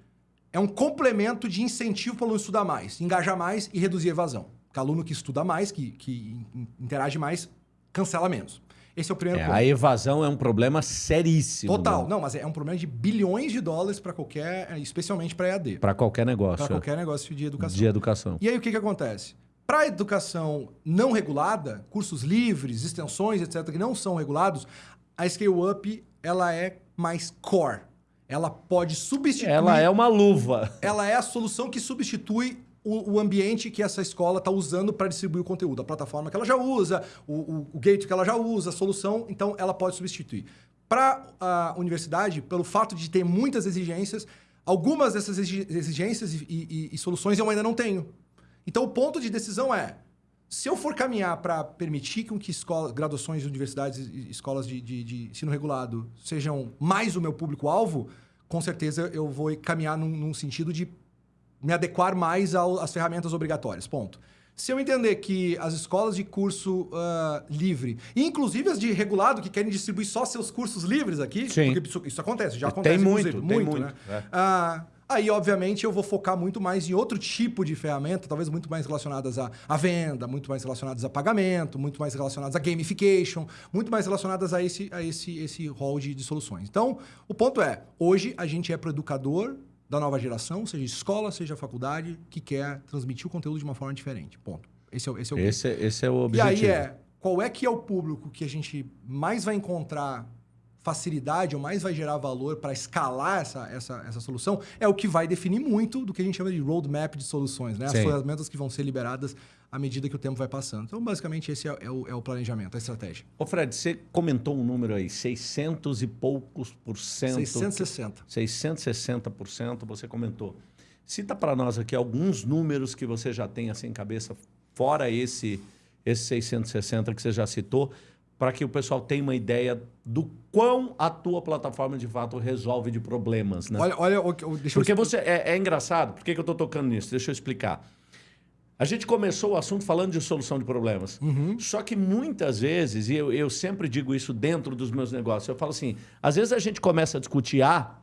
é um complemento de incentivo para o aluno estudar mais, engajar mais e reduzir a evasão. Porque aluno que estuda mais, que, que interage mais, cancela menos. Esse é o primeiro é, ponto. A evasão é um problema seríssimo. Total. Né? Não, mas é um problema de bilhões de dólares para qualquer, especialmente para EAD. Para qualquer negócio. Para qualquer negócio de educação. De educação. E aí o que, que acontece? Para a educação não regulada, cursos livres, extensões, etc., que não são regulados, a Scale Up ela é mais core. Ela pode substituir. Ela é uma luva. Ela é a solução que substitui o, o, ambiente que essa escola está usando para distribuir o conteúdo, a plataforma que ela já usa, o, o, o gate que ela já usa, a solução, então ela pode substituir. Para a universidade, pelo fato de ter muitas exigências, algumas dessas exigências e, e, e soluções eu ainda não tenho. Então o ponto de decisão é, se eu for caminhar para permitir que escola, graduações, universidades e escolas de, de, de, ensino regulado sejam mais o meu público-alvo, com certeza eu vou caminhar num, num sentido de me adequar mais às ferramentas obrigatórias. Ponto. Se eu entender que as escolas de curso uh, livre, inclusive as de regulado, que querem distribuir só seus cursos livres aqui, Sim. porque isso, isso acontece, já acontece. Tem muito, tem muito, muito, né? É. Uh, aí, obviamente, eu vou focar muito mais em outro tipo de ferramenta, talvez muito mais relacionadas à, à venda, muito mais relacionadas a pagamento, muito mais relacionadas a gamification, muito mais relacionadas a esse, a esse, esse rol de, de soluções. Então, o ponto é, hoje a gente é para educador, da nova geração, seja escola, seja faculdade, que quer transmitir o conteúdo de uma forma diferente. Ponto. Esse é, esse é o esse, é, esse é o objetivo. E aí é, qual é que é o público que a gente mais vai encontrar facilidade ou mais vai gerar valor para escalar essa, essa, essa solução é o que vai definir muito do que a gente chama de roadmap de soluções, né? As ferramentas que vão ser liberadas à medida que o tempo vai passando. Então, basicamente, esse é, é, o, é o, planejamento, a estratégia. Ô, Fred, você comentou um número aí, 600 e poucos por cento. 660. 660 por cento, você comentou. Cita para nós aqui alguns números que você já tem assim em cabeça, fora esse, esse 660 que você já citou, para que o pessoal tenha uma ideia do quão a tua plataforma de fato resolve de problemas. Né? Olha, olha deixa Porque eu... você é, é engraçado, por que, que eu estou tocando nisso? Deixa eu explicar. A gente começou o assunto falando de solução de problemas. Uhum. Só que muitas vezes, e eu, eu sempre digo isso dentro dos meus negócios, eu falo assim: às vezes a gente começa a discutir A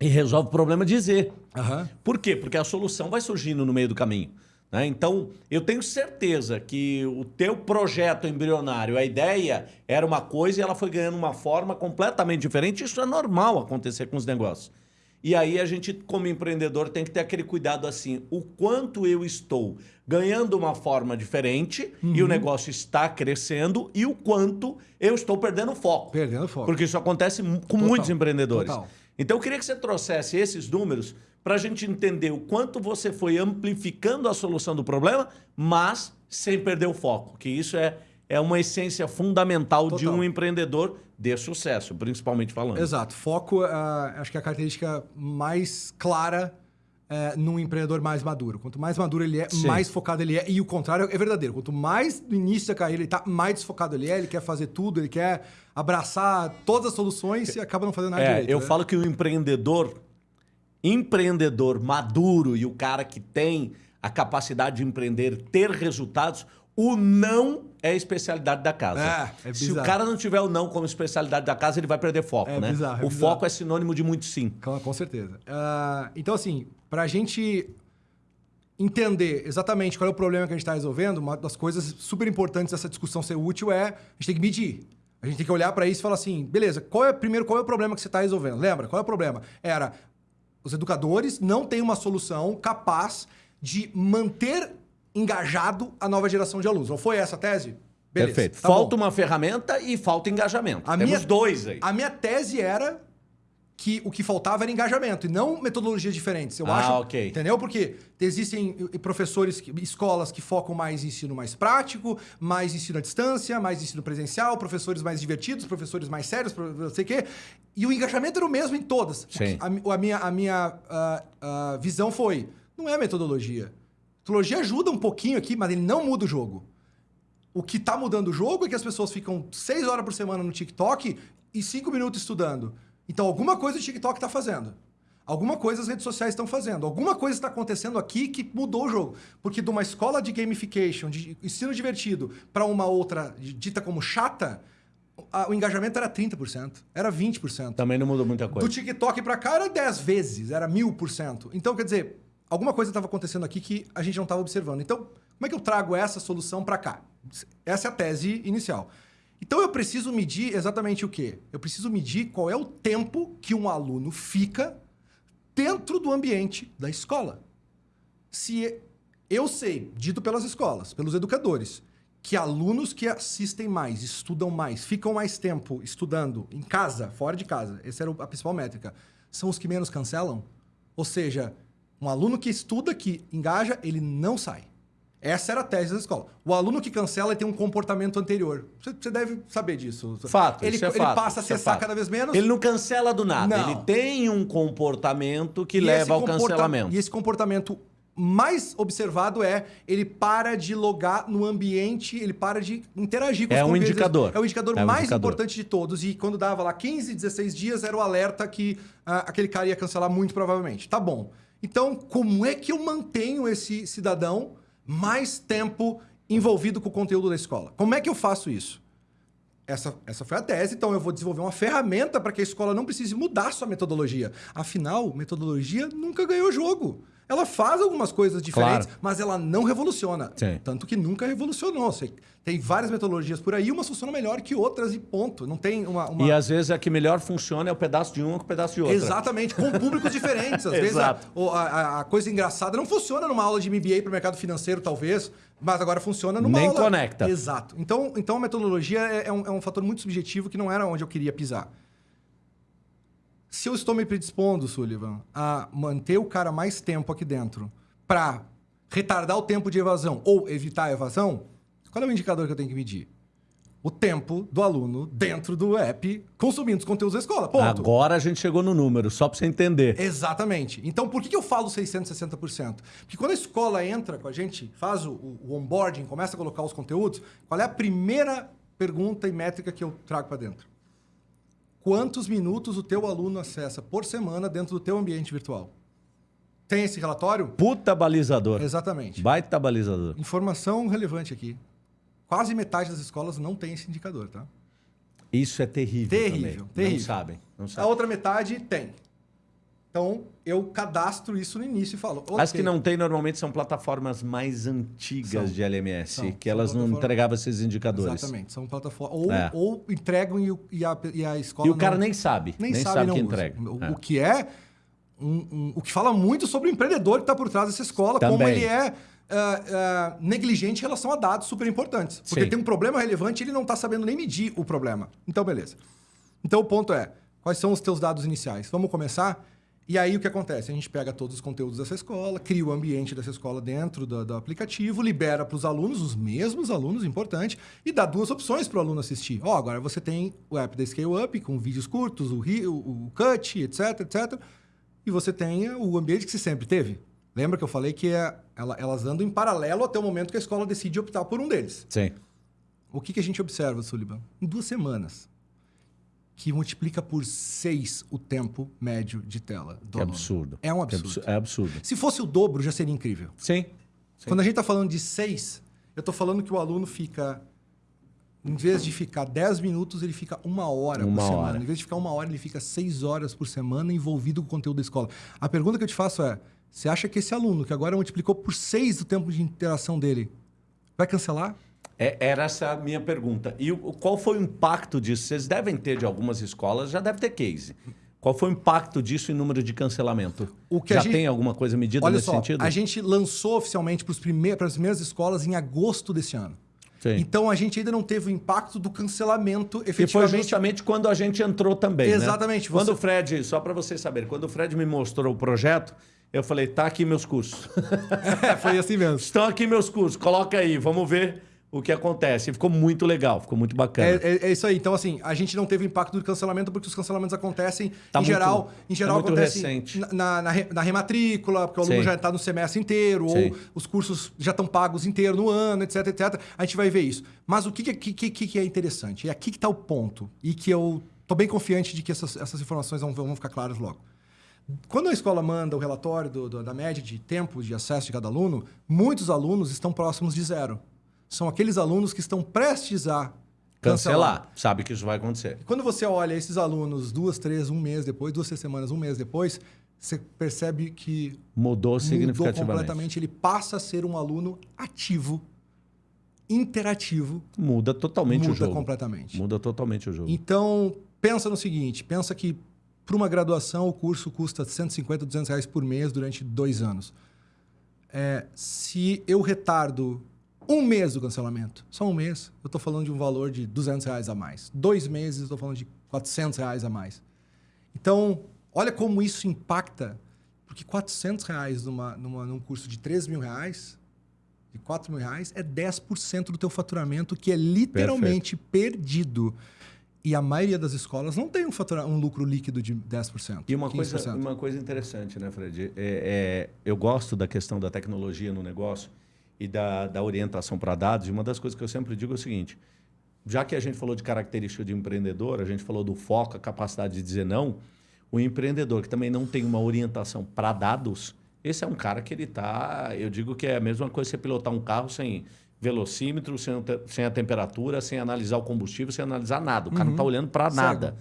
e resolve o problema de Z. Uhum. Por quê? Porque a solução vai surgindo no meio do caminho. Né? Então, eu tenho certeza que o teu projeto embrionário, a ideia era uma coisa e ela foi ganhando uma forma completamente diferente. Isso é normal acontecer com os negócios. E aí a gente, como empreendedor, tem que ter aquele cuidado assim, o quanto eu estou ganhando uma forma diferente uhum. e o negócio está crescendo e o quanto eu estou perdendo foco. Perdendo foco. Porque isso acontece com Total. muitos empreendedores. Total. Então eu queria que você trouxesse esses números para a gente entender o quanto você foi amplificando a solução do problema, mas sem perder o foco, que isso é, é uma essência fundamental Total. de um empreendedor de sucesso, principalmente falando. Exato. Foco, uh, acho que é a característica mais clara uh, num empreendedor mais maduro. Quanto mais maduro ele é, Sim. mais focado ele é. E o contrário é verdadeiro. Quanto mais no início da carreira ele está, mais desfocado ele é, ele quer fazer tudo, ele quer abraçar todas as soluções e acaba não fazendo nada é, direito. Eu né? falo que o empreendedor empreendedor maduro e o cara que tem a capacidade de empreender, ter resultados, o não é a especialidade da casa. É, é Se o cara não tiver o não como especialidade da casa, ele vai perder foco, É né? bizarro, é o bizarro. foco é sinônimo de muito sim. Com, certeza. Ah, então, assim, para a gente entender exatamente qual é o problema que a gente está resolvendo, uma das coisas super importantes dessa discussão ser útil é a gente tem que medir. A gente tem que olhar para isso e falar assim, beleza, qual é primeiro qual é o problema que você está resolvendo? Lembra? Qual é o problema? Era os educadores não têm uma solução capaz de manter engajado a nova geração de alunos. Não foi essa a tese? Beleza. Perfeito. tá falta bom. uma ferramenta e falta engajamento. A Temos minha- dois aí. A minha tese era que o que faltava era engajamento e não metodologias diferentes. Eu Ah, acho, ok. entendeu? Porque existem professores, escolas que focam mais em ensino mais prático, mais ensino à distância, mais ensino presencial, professores mais divertidos, professores mais sérios, não sei o quê. E o engajamento era o mesmo em todas. Sim. A, a minha, a minha ah, ah, visão foi, não é metodologia. Metodologia ajuda um pouquinho aqui, mas ele não muda o jogo. O que tá mudando o jogo é que as pessoas ficam seis horas por semana no TikTok e cinco minutos estudando. Então, alguma coisa o TikTok está fazendo. Alguma coisa as redes sociais estão fazendo. Alguma coisa está acontecendo aqui que mudou o jogo. Porque de uma escola de gamification, de ensino divertido, para uma outra dita como chata, a- o engajamento era 30%, era 20%. Também não mudou muita Do coisa. TikTok pra cá era 10 vezes, era mil por cento. Então, quer dizer, alguma coisa estava acontecendo aqui que a gente não estava observando. Então, como é que eu trago essa solução para cá? Essa é a tese inicial. Então, eu preciso medir exatamente o quê? Eu preciso medir qual é o tempo que um aluno fica dentro do ambiente da escola. Se eu sei, dito pelas escolas, pelos educadores, que alunos que assistem mais, estudam mais, ficam mais tempo estudando em casa, fora de casa, essa era a principal métrica, são os que menos cancelam. Ou seja, um aluno que estuda, que engaja, ele não sai. Essa era a tese da escola. O aluno que cancela tem um comportamento anterior. Você, você deve saber disso. Fato, Ele, isso é ele fato, passa a é acessar fato. cada vez menos. Ele não cancela do nada. Não. Ele tem um comportamento que E leva ao comporta- cancelamento. E esse comportamento mais observado é ele para de logar no ambiente, ele para de interagir com É os um indicador. É o indicador É um mais indicador. importante de todos. E quando dava lá 15, 16 dias, era o alerta que ah, aquele cara ia cancelar muito provavelmente. Tá bom. Então, como é que eu mantenho esse cidadão mais tempo envolvido com o conteúdo da escola? Como é que eu faço isso? Essa, essa foi a tese, então eu vou desenvolver uma ferramenta para que a escola não precise mudar sua metodologia. Afinal, metodologia nunca ganhou jogo. Ela faz algumas coisas diferentes, Claro. mas ela não revoluciona. Sim. Tanto que nunca revolucionou. Tem várias metodologias por aí, umas funcionam melhor que outras e ponto. Não tem uma. uma- E às vezes a que melhor funciona é o pedaço de uma com o pedaço de outra. Exatamente, com públicos diferentes. *laughs* Às vezes a- a- a coisa engraçada não funciona numa aula de MBA para o mercado financeiro, talvez, mas agora funciona numa Nem aula... conecta. Exato. Então, então a metodologia é, é um, é um fator muito subjetivo que não era onde eu queria pisar. Se eu estou me predispondo, Sullivan, a manter o cara mais tempo aqui dentro para retardar o tempo de evasão ou evitar a evasão, qual é o indicador que eu tenho que medir? O tempo do aluno dentro do app consumindo os conteúdos da escola. Ponto. Agora a gente chegou no número, só pra você entender. Exatamente. Então, por que, que eu falo 660%? Porque quando a escola entra com a gente, faz o, o onboarding, começa a colocar os conteúdos, qual é a primeira pergunta e métrica que eu trago para dentro? Quantos minutos o teu aluno acessa por semana dentro do teu ambiente virtual? Tem esse relatório? Puta balizador. Exatamente. Baita balizador. Informação relevante aqui. Quase metade das escolas não tem esse indicador, tá? Isso é terrível. Terrível, também. terrível. Não sabem. Não A sabem. outra metade tem. Então, eu cadastro isso no início e falo. As "Ok, que não tem normalmente são plataformas mais antigas São. de LMS, São. que São elas não entregavam esses indicadores. Exatamente, são plataformas. Ou, É. ou entregam e, e a, e a escola. E o cara não- nem sabe. Nem, nem sabe, sabe, que usa. entrega. O, É. o que é. um- um- o que fala muito sobre o empreendedor que está por trás dessa escola, como Também. ele é. ah, ah, negligente em relação a dados super importantes. Porque Sim. tem um problema relevante e ele não está sabendo nem medir o problema. Então, beleza. Então, o ponto é: quais são os teus dados iniciais? Vamos começar? E aí, o que acontece? A gente pega todos os conteúdos dessa escola, cria o ambiente dessa escola dentro do, do aplicativo, libera para os alunos, os mesmos alunos, importante, e dá duas opções para o aluno assistir. Ó, agora você tem o app da Scale Up, com vídeos curtos, o, o, o Cut, etc, etc. E você tem o ambiente que você sempre teve. Lembra que eu falei que é, ela- elas andam em paralelo até o momento que a escola decide optar por um deles. Sim. O que, que a gente observa, Sullivan? Em duas semanas, que multiplica por seis o tempo médio de tela do aluno. absurdo. É um absurdo. absu- É absurdo. Se fosse o dobro, já seria incrível. Sim. Sim. Quando a gente está falando de seis, eu estou falando que o aluno fica Em vez de ficar 10 minutos, ele fica uma hora Uma por semana. hora. Em vez de ficar uma hora, ele fica 6 horas por semana envolvido com o conteúdo da escola. A pergunta que eu te faço é: você acha que esse aluno, que agora multiplicou por 6 o tempo de interação dele, vai cancelar? É, era essa a minha pergunta. E o, qual foi o impacto disso? Vocês devem ter de algumas escolas, já deve ter case. Qual foi o impacto disso em número de cancelamento? O que a já gente- tem alguma coisa medida Olha nesse só, sentido? a gente lançou oficialmente para as primeiras escolas em agosto desse ano. Sim. Então a gente ainda não teve o impacto do cancelamento E foi efetivamente. justamente quando a gente entrou também. né? Exatamente, Quando você- o Fred, só para vocês saberem, quando o Fred me mostrou o projeto, eu falei: tá aqui meus cursos. *laughs* É, foi assim mesmo. *laughs* Estão aqui meus cursos, coloca aí, vamos ver o que acontece. Ficou muito legal, ficou muito bacana. É, é- é isso aí. Então, assim, a gente não teve impacto do cancelamento porque os cancelamentos acontecem, Tá em muito- geral, em geral muito acontecem na, na, na re- na rematrícula, porque o aluno Sim. já está no semestre inteiro, Sim. ou os cursos já estão pagos inteiro no ano, etc, etc. A gente vai ver isso. Mas o que, que, que, que- é interessante? É aqui que está o ponto. E que eu tô bem confiante de que essas, essas informações vão, vão ficar claras logo. Quando a escola manda o relatório do- do- da média de tempo de acesso de cada aluno, muitos alunos estão próximos de zero. São aqueles alunos que estão prestes a Cancelar. Sabe que isso vai acontecer. quando você olha esses alunos duas, três, um mês depois, duas, três semanas, um mês depois, você percebe que Mudou mudou significativamente. completamente. Ele passa a ser um aluno ativo, interativo, Muda totalmente o muda jogo. completamente. Muda totalmente o jogo. Então, pensa no seguinte, pensa que para uma graduação o curso custa 150, 200 reais por mês durante dois anos. É, se eu retardo um mês do cancelamento, só um mês, eu estou falando de um valor de 200 reais a mais. Dois meses, eu estou falando de 400 reais a mais. Então, olha como isso impacta, porque 400 reais numa, numa, num curso de 3 mil reais, de 4 mil reais, é 10% do teu faturamento, que é literalmente perdido. E a maioria das escolas não tem um, fatura, um lucro líquido de 10%. E uma coisa, 15%. uma coisa interessante, né, Fred? É, é, eu gosto da questão da tecnologia no negócio e da, da orientação para dados. E uma das coisas que eu sempre digo é o seguinte: já que a gente falou de característica de empreendedor, a gente falou do foco, a capacidade de dizer não, o empreendedor que também não tem uma orientação para dados, esse é um cara que ele está. Eu digo que é a mesma coisa você pilotar um carro sem velocímetro, sem, sem a temperatura, sem analisar o combustível, sem analisar nada. O cara não está olhando para nada.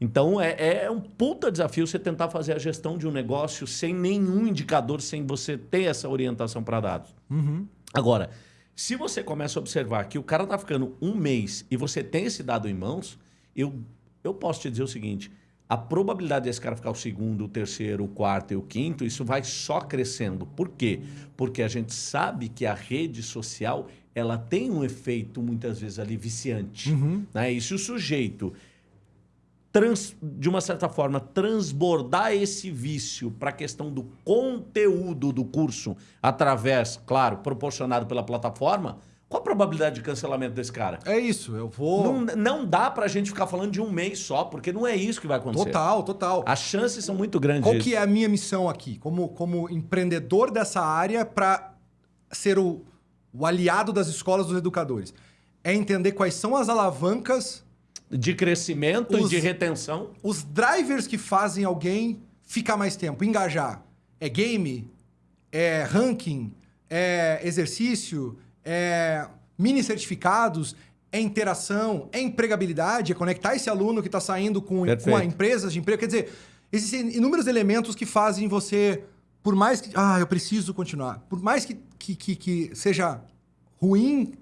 Então é, é um puta desafio você tentar fazer a gestão de um negócio sem nenhum indicador, sem você ter essa orientação para dados. Agora, se você começa a observar que o cara está ficando um mês e você tem esse dado em mãos, eu, eu posso te dizer o seguinte: a probabilidade desse cara ficar o segundo, o terceiro, o quarto e o quinto, isso vai só crescendo. Por quê? Porque a gente sabe que a rede social ela tem um efeito muitas vezes ali viciante. Né? E se o sujeito trans- de uma certa forma, transbordar esse vício para a questão do conteúdo do curso através, claro, proporcionado pela plataforma, qual a probabilidade de cancelamento desse cara? É isso, eu vou. Não, não dá para a gente ficar falando de um mês só, porque não é isso que vai acontecer. Total, total. As chances são muito grandes. Qual que é a minha missão aqui, como, como empreendedor dessa área, para ser o, o aliado das escolas dos educadores? É entender quais são as alavancas, De crescimento Os- e de retenção. os drivers que fazem alguém ficar mais tempo, engajar. É game? É ranking? É exercício? É mini certificados? É interação? É empregabilidade? É conectar esse aluno que está saindo com, com a empresas de emprego? Quer dizer, existem inúmeros elementos que fazem você, por mais que. Ah, eu preciso continuar. Por mais que, que, que, que seja ruim,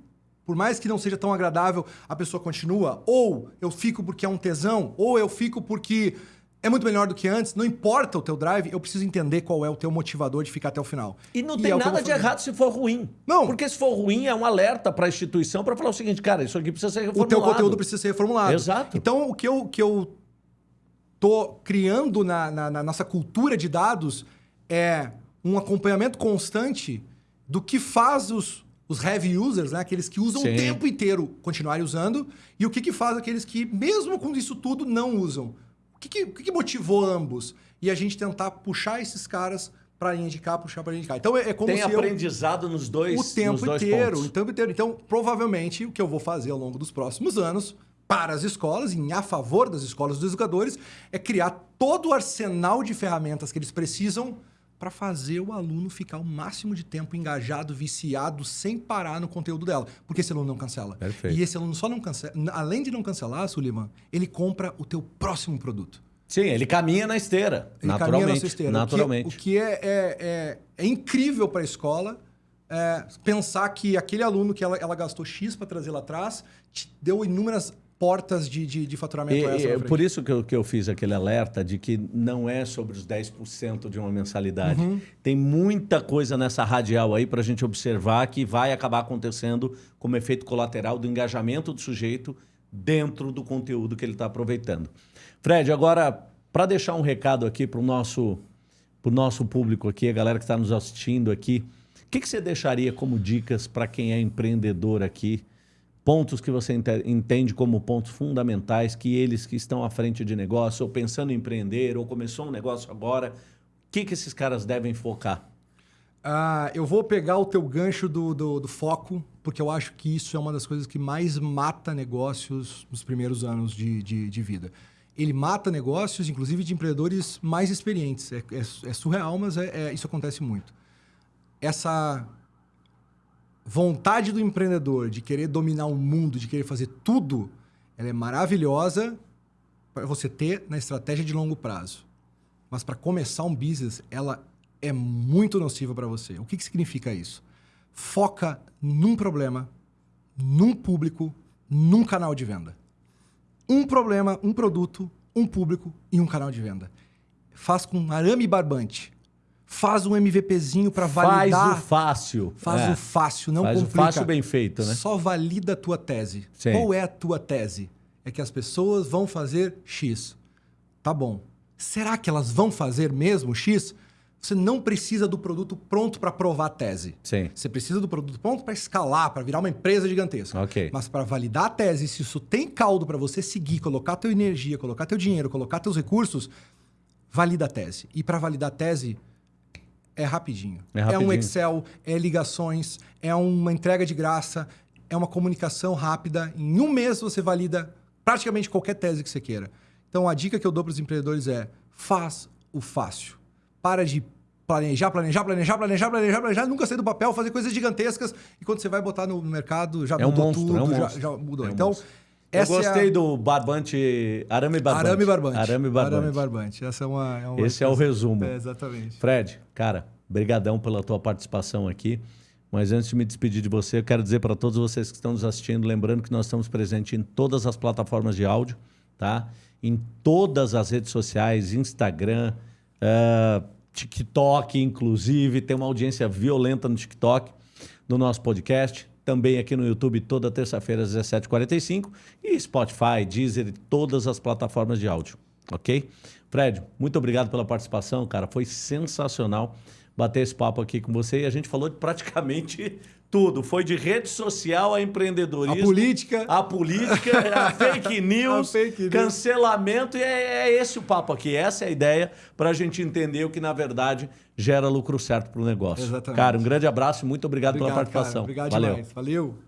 por mais que não seja tão agradável, a pessoa continua. Ou eu fico porque é um tesão, ou eu fico porque é muito melhor do que antes. Não importa o teu drive, eu preciso entender qual é o teu motivador de ficar até o final. E não tem é o nada de errado se for ruim. Não. Porque se for ruim, é um alerta para a instituição para falar o seguinte, cara, isso aqui precisa ser O reformulado. teu conteúdo precisa ser reformulado. Exato. Então, o que eu, que eu tô criando na, na- na nossa cultura de dados é um acompanhamento constante do que faz os, os heavy users, né? aqueles que usam Sim. o tempo inteiro, continuarem usando, e o que, que faz aqueles que, mesmo com isso tudo, não usam. O que, que, o que motivou ambos? E a gente tentar puxar esses caras para a linha de cá, puxar para a linha de cá. Então, é, é como Tem se eu aprendizado nos dois o tempo dois inteiro, pontos. o tempo inteiro. Então, provavelmente, o que eu vou fazer ao longo dos próximos anos para as escolas, em a favor das escolas dos educadores, é criar todo o arsenal de ferramentas que eles precisam para fazer o aluno ficar o máximo de tempo engajado, viciado, sem parar no conteúdo dela. Porque esse aluno não cancela. Perfeito. E esse aluno só não cancela. Além de não cancelar, Suliman, ele compra o teu próximo produto. Sim, ele caminha na esteira. Ele naturalmente. caminha na esteira. Naturalmente. O que, o que é, é, é, é incrível para a escola é pensar que aquele aluno que ela, ela gastou X para trazer lá atrás te deu inúmeras portas de, de, de faturamento E, extra e, frente. por isso que eu, que eu fiz aquele alerta de que não é sobre os 10% de uma mensalidade. Uhum. Tem muita coisa nessa radial aí para a gente observar que vai acabar acontecendo como efeito colateral do engajamento do sujeito dentro do conteúdo que ele está aproveitando. Fred, agora, para deixar um recado aqui para o nosso, pro nosso público aqui, a galera que está nos assistindo aqui, o que, que você deixaria como dicas para quem é empreendedor aqui? Pontos que você ente- entende como pontos fundamentais que eles que estão à frente de negócio, ou pensando em empreender, ou começou um negócio agora, o que, que esses caras devem focar? Ah, eu vou pegar o teu gancho do, do, do foco, porque eu acho que isso é uma das coisas que mais mata negócios nos primeiros anos de, de, de vida. Ele mata negócios, inclusive de empreendedores mais experientes. É, é- é surreal, mas é- é- isso acontece muito. Essa vontade do empreendedor de querer dominar o mundo, de querer fazer tudo, ela é maravilhosa para você ter na estratégia de longo prazo. Mas para começar um business, ela é muito nociva para você. O que, que significa isso? Foca num problema, num público, num canal de venda. Um problema, um produto, um público e um canal de venda. Faz com arame barbante. Faz um MVPzinho para Faz validar. o fácil. Faz É. o fácil, não Faz o complica. fácil bem feito, né? Só valida a tua tese. Sim. Qual é a tua tese? É que as pessoas vão fazer X. Tá bom. Será que elas vão fazer mesmo X? Você não precisa do produto pronto para provar a tese. Sim. Você precisa do produto pronto para escalar, para virar uma empresa gigantesca. Ok. Mas para validar a tese, se isso tem caldo para você seguir, colocar tua energia, colocar teu dinheiro, colocar teus recursos, valida a tese. E para validar a tese, é rapidinho. É um rapidinho. Excel, é ligações, é uma entrega de graça, é uma comunicação rápida. Em um mês você valida praticamente qualquer tese que você queira. Então a dica que eu dou para os empreendedores é: faz o fácil. Para de planejar, planejar, planejar, planejar, planejar, planejar, nunca sair do papel, fazer coisas gigantescas e quando você vai botar no mercado já É um mudou monstro, tudo, é um já- já, mudou. É um então, monstro. Eu essa gostei é a... do barbante, arame barbante. Arame barbante. Arame barbante. Arame barbante. Essa é uma, é uma Esse é o resumo. É, exatamente. Fred, cara, brigadão pela tua participação aqui. Mas antes de me despedir de você, eu quero dizer para todos vocês que estão nos assistindo, lembrando que nós estamos presentes em todas as plataformas de áudio, tá? Em todas as redes sociais, Instagram, eh, TikTok, inclusive, tem uma audiência violenta no TikTok, no nosso podcast. Também aqui no YouTube, toda terça-feira, às 17h45. E Spotify, Deezer e todas as plataformas de áudio, ok? Fred, muito obrigado pela participação, cara. Foi sensacional bater esse papo aqui com você. E a gente falou de praticamente tudo. Foi de rede social a empreendedorismo. A política. A política, a *laughs* fake news, A fake news. cancelamento. E é, é esse o papo aqui. Essa é a ideia para a gente entender o que, na verdade, gera lucro certo para o negócio. Exatamente. Cara, um grande abraço e muito obrigado, Obrigado, pela cara. participação. Obrigado Valeu. demais. Valeu.